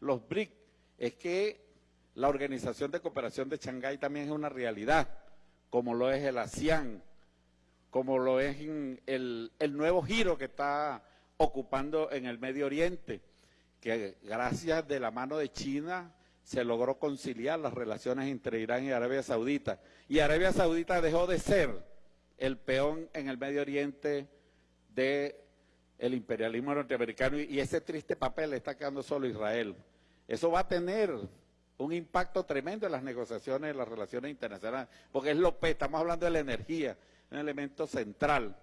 S9: los BRIC, es que la Organización de Cooperación de Shanghái también es una realidad, como lo es el ASEAN, como lo es el, el nuevo giro que está ocupando en el Medio Oriente, que gracias de la mano de China se logró conciliar las relaciones entre Irán y Arabia Saudita. Y Arabia Saudita dejó de ser el peón en el Medio Oriente del el imperialismo norteamericano y ese triste papel le está quedando solo Israel. Eso va a tener un impacto tremendo en las negociaciones, en las relaciones internacionales, porque es lo que estamos hablando de la energía, un elemento central.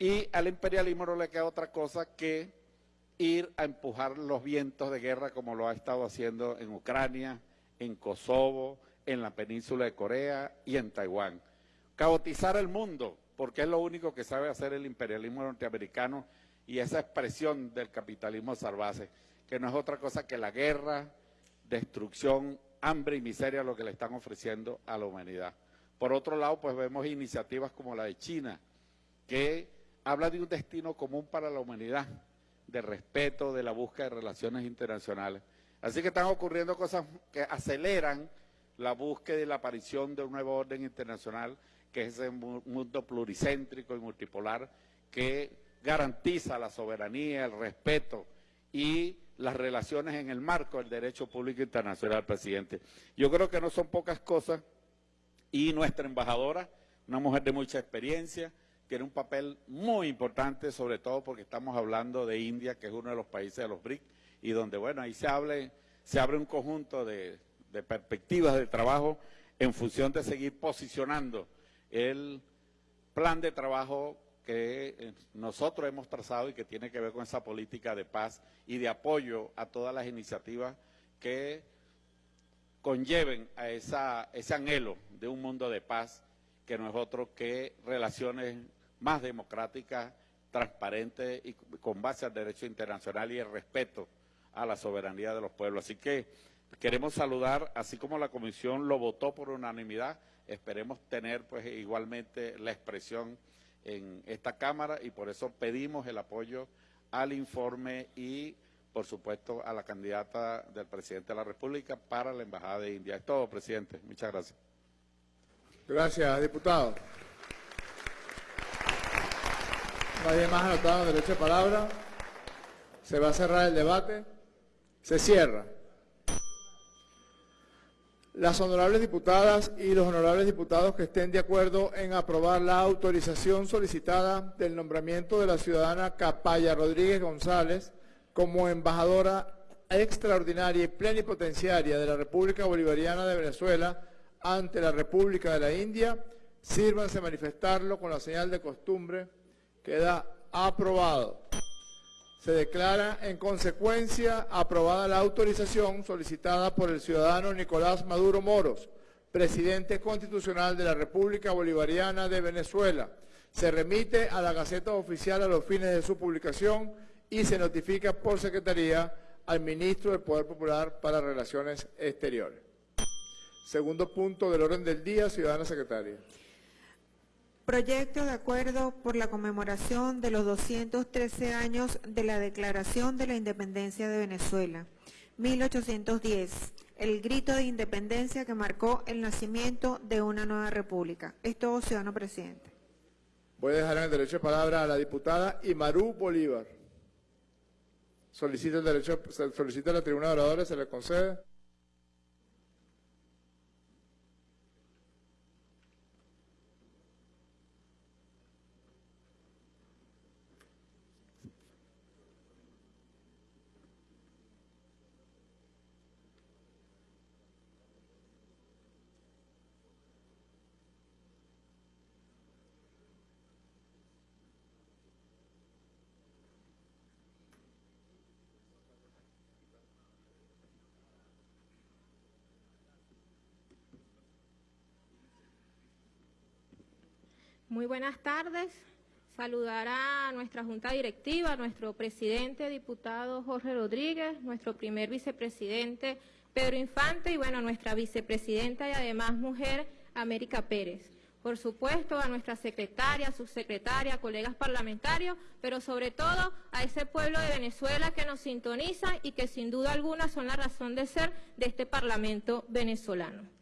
S9: Y al imperialismo no le queda otra cosa que ir a empujar los vientos de guerra como lo ha estado haciendo en Ucrania, en Kosovo, en la península de Corea y en Taiwán. Caotizar el mundo, porque es lo único que sabe hacer el imperialismo norteamericano y esa expresión del capitalismo salvaje, que no es otra cosa que la guerra, destrucción, hambre y miseria lo que le están ofreciendo a la humanidad. Por otro lado, pues vemos iniciativas como la de China, que habla de un destino común para la humanidad, de respeto, de la búsqueda de relaciones internacionales. Así que están ocurriendo cosas que aceleran la búsqueda y la aparición de un nuevo orden internacional, que es ese mundo pluricéntrico y multipolar que garantiza la soberanía, el respeto y las relaciones en el marco del derecho público internacional, presidente. Yo creo que no son pocas cosas y nuestra embajadora, una mujer de mucha experiencia, tiene un papel muy importante, sobre todo porque estamos hablando de India, que es uno de los países de los BRIC, y donde, bueno, ahí se, se abre un conjunto de perspectivas de trabajo en función de seguir posicionando el plan de trabajo que eh, nosotros hemos trazado y que tiene que ver con esa política de paz y de apoyo a todas las iniciativas que conlleven a esa, ese anhelo de un mundo de paz que no es otro que relaciones más democrática, transparente y con base al derecho internacional y el respeto a la soberanía de los pueblos. Así que queremos saludar, así como la Comisión lo votó por unanimidad, esperemos tener pues igualmente la expresión en esta Cámara y por eso pedimos el apoyo al informe y por supuesto a la candidata del presidente de la República para la Embajada de India. Es todo, presidente. Muchas gracias.
S1: Gracias, diputado. Nadie más anotado derecho de palabra. Se va a cerrar el debate. Se cierra. Las honorables diputadas y los honorables diputados que estén de acuerdo en aprobar la autorización solicitada del nombramiento de la ciudadana Capaya Rodríguez González como embajadora extraordinaria y plenipotenciaria de la República Bolivariana de Venezuela ante la República de la India, sírvanse manifestarlo con la señal de costumbre. Queda aprobado. Se declara en consecuencia aprobada la autorización solicitada por el ciudadano Nicolás Maduro Moros, presidente constitucional de la República Bolivariana de Venezuela. Se remite a la Gaceta Oficial a los fines de su publicación y se notifica por Secretaría al Ministro del Poder Popular para Relaciones Exteriores. Segundo punto del orden del día, ciudadana secretaria.
S2: Proyecto de acuerdo por la conmemoración de los 213 años de la Declaración de la Independencia de Venezuela, 1810, el grito de independencia que marcó el nacimiento de una nueva república. Es todo, ciudadano presidente.
S1: Voy a dejar en el derecho de palabra a la diputada Imarú Bolívar. Solicita el derecho, solicita la tribuna de oradores, se le concede.
S10: Muy buenas tardes. Saludar a nuestra Junta Directiva, a nuestro presidente, diputado Jorge Rodríguez, nuestro primer vicepresidente Pedro Infante y, bueno, nuestra vicepresidenta y además mujer América Pérez. Por supuesto, a nuestra secretaria, subsecretaria, colegas parlamentarios, pero sobre todo a ese pueblo de Venezuela que nos sintoniza y que sin duda alguna son la razón de ser de este Parlamento venezolano.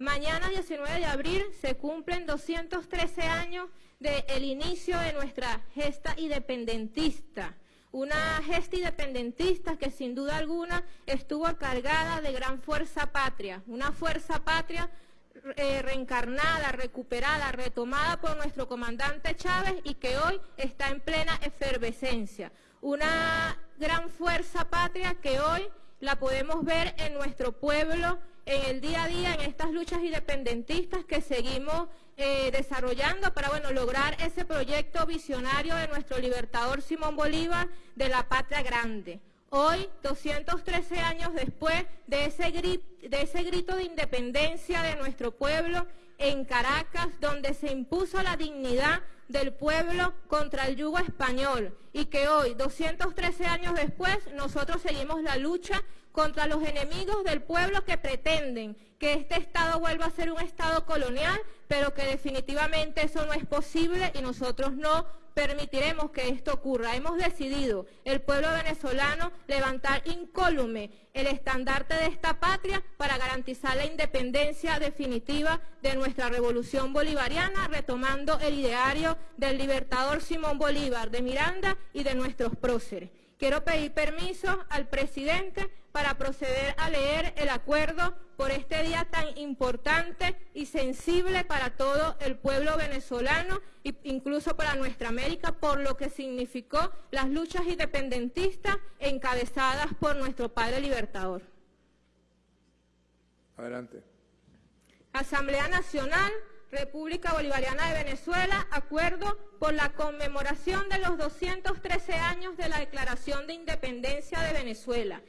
S10: Mañana, 19 de abril, se cumplen 213 años del inicio de nuestra gesta independentista. Una gesta independentista que sin duda alguna estuvo cargada de gran fuerza patria. Una fuerza patria eh, reencarnada, recuperada, retomada por nuestro comandante Chávez y que hoy está en plena efervescencia. Una gran fuerza patria que hoy la podemos ver en nuestro pueblo en el día a día, en estas luchas independentistas que seguimos eh, desarrollando para bueno, lograr ese proyecto visionario de nuestro libertador Simón Bolívar de la patria grande. Hoy, 213 años después de ese, de ese grito de independencia de nuestro pueblo en Caracas, donde se impuso la dignidad del pueblo contra el yugo español y que hoy, 213 años después, nosotros seguimos la lucha contra los enemigos del pueblo que pretenden que este Estado vuelva a ser un Estado colonial, pero que definitivamente eso no es posible y nosotros no permitiremos que esto ocurra. Hemos decidido, el pueblo venezolano, levantar incólume el estandarte de esta patria para garantizar la independencia definitiva de nuestra revolución bolivariana, retomando el ideario del libertador Simón Bolívar de Miranda y de nuestros próceres. Quiero pedir permiso al presidente para proceder a leer el acuerdo por este día tan importante y sensible para todo el pueblo venezolano e incluso para nuestra América, por lo que significó las luchas independentistas encabezadas por nuestro padre libertador.
S1: Adelante.
S10: Asamblea Nacional República Bolivariana de Venezuela, acuerdo por la conmemoración de los 213 años de la Declaración de Independencia de Venezuela.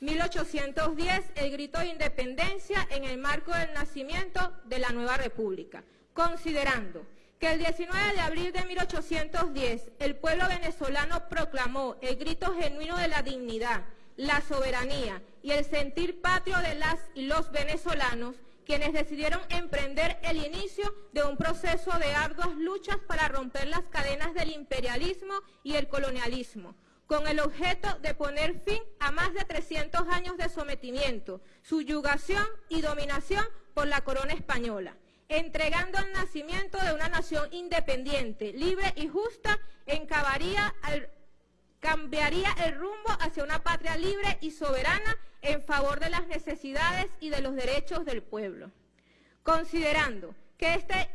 S10: 1810, el grito de independencia en el marco del nacimiento de la nueva república. Considerando que el 19 de abril de 1810 el pueblo venezolano proclamó el grito genuino de la dignidad, la soberanía y el sentir patrio de las y los venezolanos, quienes decidieron emprender el inicio de un proceso de arduas luchas para romper las cadenas del imperialismo y el colonialismo, con el objeto de poner fin a más de 300 años de sometimiento, subyugación y dominación por la corona española, entregando el nacimiento de una nación independiente, libre y justa, cambiaría el rumbo hacia una patria libre y soberana en favor de las necesidades y de los derechos del pueblo. Considerando que este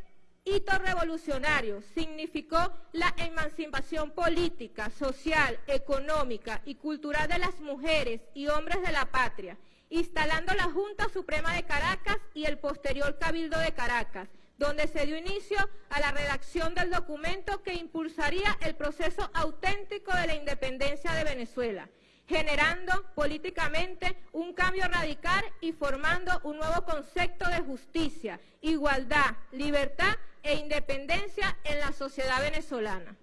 S10: hito revolucionario significó la emancipación política, social, económica y cultural de las mujeres y hombres de la patria, instalando la Junta Suprema de Caracas y el posterior Cabildo de Caracas, donde se dio inicio a la redacción del documento que impulsaría el proceso auténtico de la independencia de Venezuela, generando políticamente un cambio radical y formando un nuevo concepto de justicia, igualdad, libertad e independencia en la sociedad venezolana.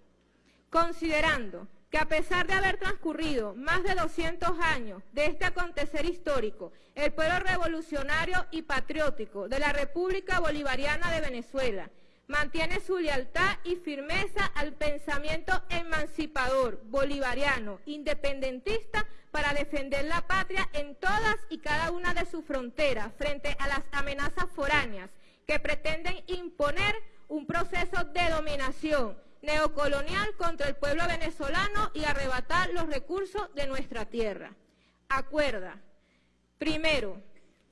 S10: Considerando que a pesar de haber transcurrido más de 200 años de este acontecer histórico, el pueblo revolucionario y patriótico de la República Bolivariana de Venezuela mantiene su lealtad y firmeza al pensamiento emancipador, bolivariano, independentista, para defender la patria en todas y cada una de sus fronteras frente a las amenazas foráneas que pretenden imponer un proceso de dominación neocolonial contra el pueblo venezolano y arrebatar los recursos de nuestra tierra. Acuerda, primero,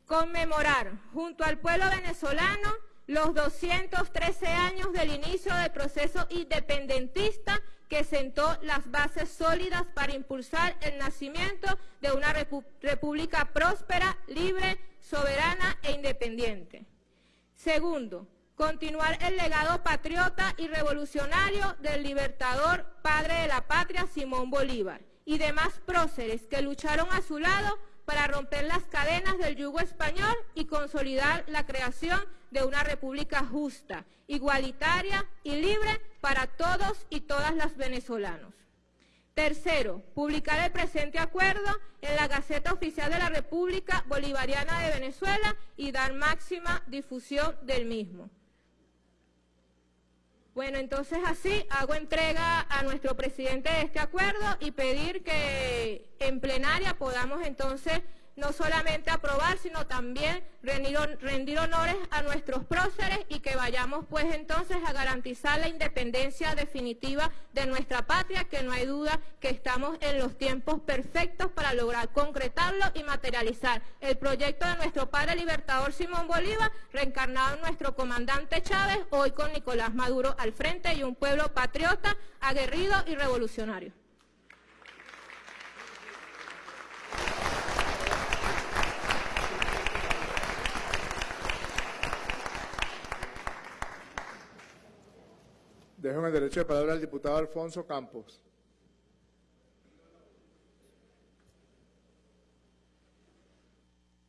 S10: conmemorar junto al pueblo venezolano los 213 años del inicio del proceso independentista que sentó las bases sólidas para impulsar el nacimiento de una república próspera, libre, soberana e independiente. Segundo, continuar el legado patriota y revolucionario del libertador, padre de la patria, Simón Bolívar, y demás próceres que lucharon a su lado para romper las cadenas del yugo español y consolidar la creación de una república justa, igualitaria y libre para todos y todas las venezolanos. Tercero, publicar el presente acuerdo en la Gaceta Oficial de la República Bolivariana de Venezuela y dar máxima difusión del mismo. Bueno, entonces así hago entrega a nuestro presidente de este acuerdo y pedir que en plenaria podamos entonces no solamente aprobar, sino también rendir, honores a nuestros próceres y que vayamos pues entonces a garantizar la independencia definitiva de nuestra patria, que no hay duda que estamos en los tiempos perfectos para lograr concretarlo y materializar el proyecto de nuestro padre libertador Simón Bolívar, reencarnado en nuestro comandante Chávez, hoy con Nicolás Maduro al frente y un pueblo patriota, aguerrido y revolucionario.
S1: Dejo en el derecho de palabra al diputado Alfonso Campos.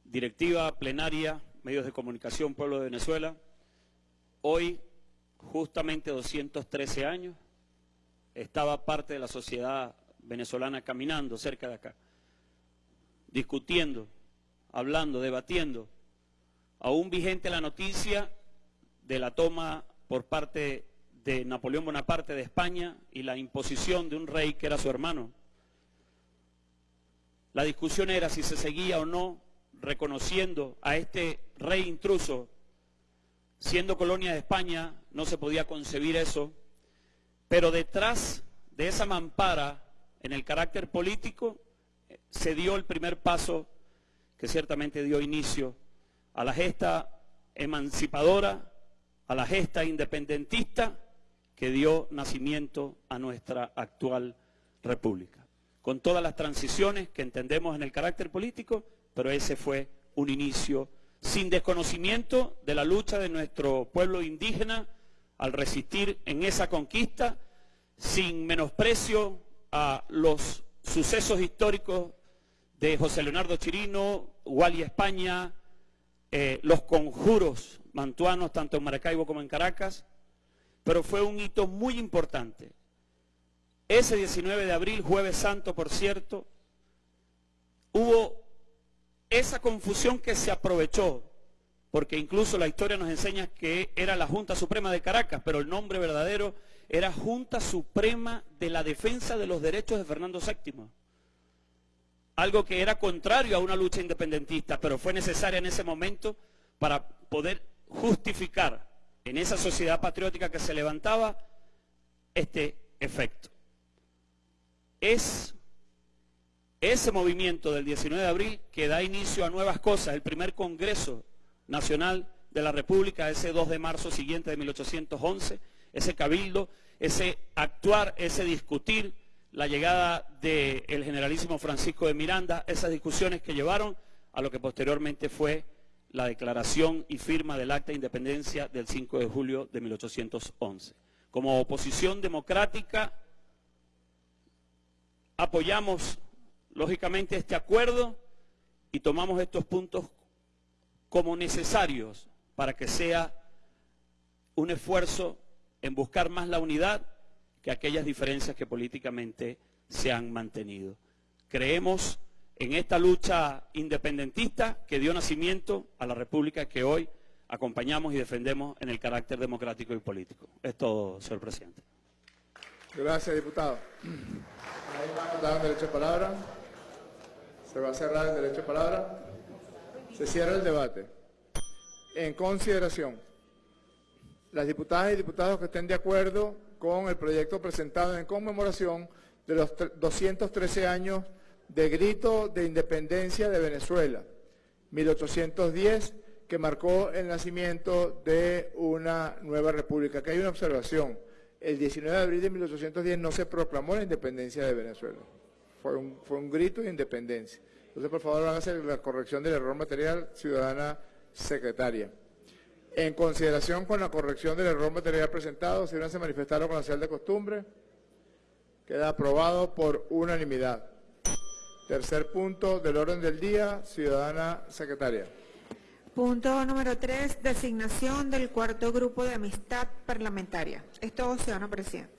S8: Directiva, plenaria, medios de comunicación, pueblo de Venezuela. Hoy, justamente 213 años, estaba parte de la sociedad venezolana caminando cerca de acá, discutiendo, hablando, debatiendo, aún vigente la noticia de la toma por parte de Napoleón Bonaparte de España y la imposición de un rey que era su hermano. La discusión era si se seguía o no reconociendo a este rey intruso. Siendo colonia de España, no se podía concebir eso, pero detrás de esa mampara, en el carácter político, se dio el primer paso que ciertamente dio inicio a la gesta emancipadora, a la gesta independentista que dio nacimiento a nuestra actual república. Con todas las transiciones que entendemos en el carácter político, pero ese fue un inicio sin desconocimiento de la lucha de nuestro pueblo indígena al resistir en esa conquista, sin menosprecio a los sucesos históricos de José Leonardo Chirino, Wally España, eh, los conjuros mantuanos tanto en Maracaibo como en Caracas, pero fue un hito muy importante. Ese 19 de abril, jueves santo, por cierto, hubo esa confusión que se aprovechó porque incluso la historia nos enseña que era la Junta Suprema de Caracas, pero el nombre verdadero era Junta Suprema de la Defensa de los Derechos de Fernando VII. Algo que era contrario a una lucha independentista, pero fue necesaria en ese momento para poder justificar en esa sociedad patriótica que se levantaba este efecto. Es ese movimiento del 19 de abril que da inicio a nuevas cosas, el primer Congreso Nacional de la República, ese 2 de marzo siguiente de 1811, ese cabildo, ese actuar, ese discutir, la llegada del generalísimo Francisco de Miranda, esas discusiones que llevaron a lo que posteriormente fue la declaración y firma del Acta de Independencia del 5 de julio de 1811. Como oposición democrática apoyamos lógicamente este acuerdo y tomamos estos puntos como necesarios para que sea un esfuerzo en buscar más la unidad que aquellas diferencias que políticamente se han mantenido. Creemos en esta lucha independentista que dio nacimiento a la República que hoy acompañamos y defendemos en el carácter democrático y político. Es todo, señor presidente.
S1: Gracias, diputado. ¿Hay más derecho de palabra? Se va a cerrar el derecho de palabra. Se cierra el debate. En consideración, las diputadas y diputados que estén de acuerdo con el proyecto presentado en conmemoración de los 213 años de grito de independencia de Venezuela, 1810, que marcó el nacimiento de una nueva república. Aquí hay una observación. El 19 de abril de 1810 no se proclamó la independencia de Venezuela. Fue un, grito de independencia. Entonces, por favor, van la corrección del error material, ciudadana secretaria. En consideración con la corrección del error material presentado, si no se manifestaron con la señal de costumbre, queda aprobado por unanimidad. Tercer punto del orden del día, ciudadana secretaria.
S2: Punto número tres, designación del cuarto grupo de amistad parlamentaria. Es todo, ciudadano presidente.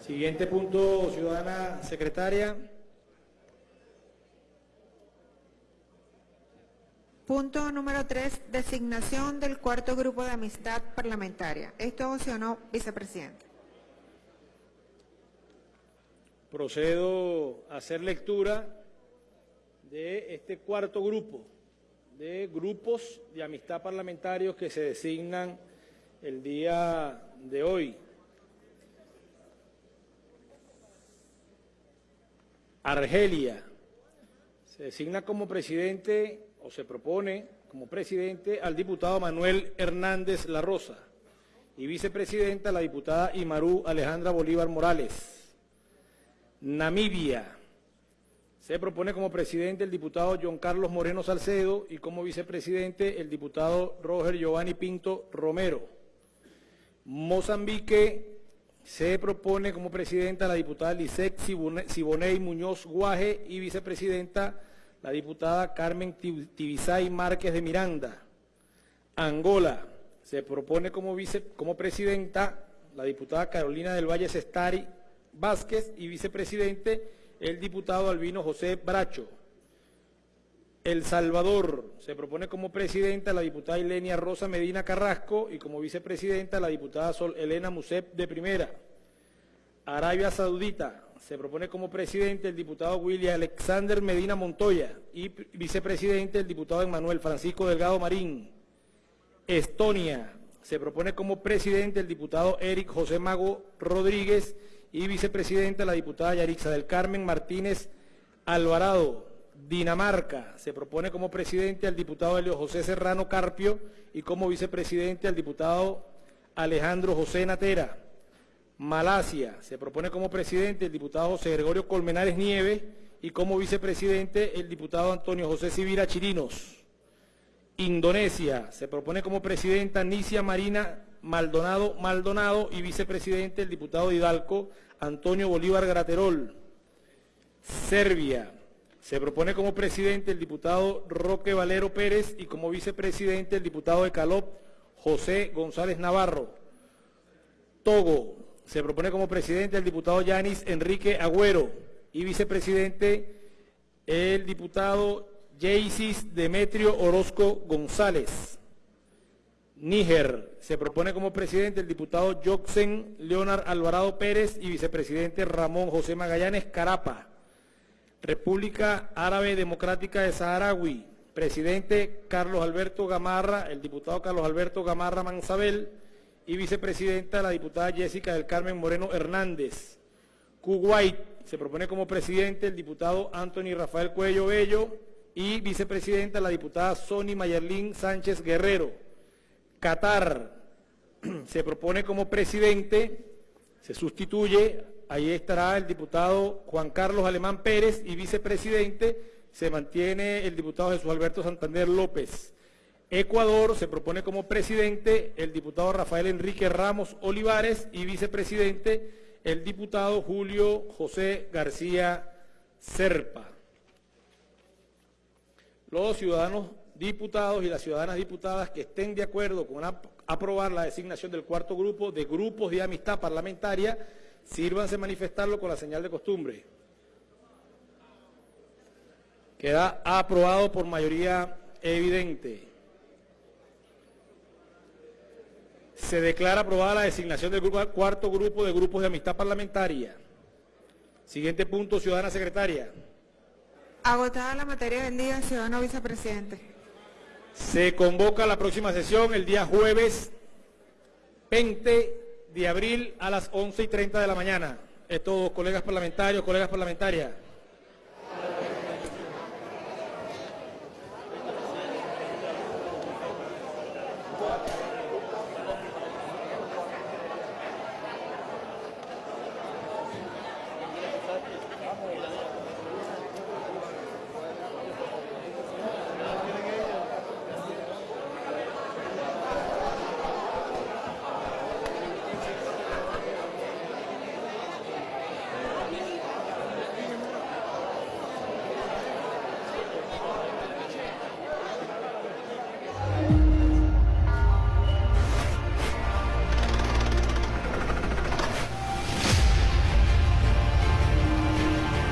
S11: Siguiente punto, ciudadana secretaria.
S2: Punto número tres, designación del cuarto grupo de amistad parlamentaria. Esto no, vicepresidente.
S11: Procedo a hacer lectura de este cuarto grupo de grupos de amistad parlamentarios que se designan el día de hoy. Argelia. Se designa como presidente o se propone como presidente al diputado Manuel Hernández La Rosa y vicepresidenta la diputada Imarú Alejandra Bolívar Morales. Namibia. Se propone como presidente el diputado John Carlos Moreno Salcedo y como vicepresidente el diputado Roger Giovanni Pinto Romero. Mozambique se propone como presidenta la diputada Lisette Siboney Muñoz Guaje y vicepresidenta la diputada Carmen Tibisay Márquez de Miranda. Angola se propone como, vice, como presidenta la diputada Carolina del Valle Sestari Vázquez y vicepresidente el diputado Albino José Bracho. El Salvador se propone como presidenta la diputada Ilenia Rosa Medina Carrasco y como vicepresidenta la diputada Sol Elena Musep de Primera. Arabia Saudita se propone como presidente el diputado William Alexander Medina Montoya y vicepresidente el diputado Emmanuel Francisco Delgado Marín. Estonia, se propone como presidente el diputado Eric José Mago Rodríguez y vicepresidenta la diputada Yarixa del Carmen Martínez Alvarado. Dinamarca, se propone como presidente al diputado Helio José Serrano Carpio y como vicepresidente al diputado Alejandro José Natera. Malasia, se propone como presidente el diputado José Gregorio Colmenares Nieves y como vicepresidente el diputado Antonio José Civira Chirinos. Indonesia, se propone como presidenta Nicia Marina Maldonado Maldonado y vicepresidente el diputado Hidalgo Antonio Bolívar Graterol. Serbia, se propone como presidente el diputado Roque Valero Pérez y como vicepresidente el diputado de Calop José González Navarro. Togo, se propone como presidente el diputado Yanis Enrique Agüero y vicepresidente el diputado Jaycis Demetrio Orozco González. Níger, se propone como presidente el diputado Joxen Leonard Alvarado Pérez y vicepresidente Ramón José Magallanes Carapa. República Árabe Democrática de Saharaui, presidente Carlos Alberto Gamarra, el diputado Carlos Alberto Gamarra Mansabel y vicepresidenta la diputada Jessica del Carmen Moreno Hernández. Kuwait, se propone como presidente el diputado Anthony Rafael Cuello Bello y vicepresidenta la diputada Sony Mayerlin Sánchez Guerrero. Qatar, se propone como presidente, se sustituye, ahí estará el diputado Juan Carlos Alemán Pérez y vicepresidente se mantiene el diputado Jesús Alberto Santander López. Ecuador se propone como presidente el diputado Rafael Enrique Ramos Olivares y vicepresidente el diputado Julio José García Serpa. Los ciudadanos diputados y las ciudadanas diputadas que estén de acuerdo con ap- aprobar la designación del cuarto grupo de grupos de amistad parlamentaria, sírvanse manifestarlo con la señal de costumbre. Queda aprobado por mayoría evidente. Se declara aprobada la designación del grupo- cuarto grupo de grupos de amistad parlamentaria. Siguiente punto, ciudadana secretaria.
S2: Agotada la materia del día, ciudadano vicepresidente.
S11: Se convoca la próxima sesión el día jueves 20 de abril a las 11 y 30 de la mañana. Es todo, colegas parlamentarios, colegas parlamentarias.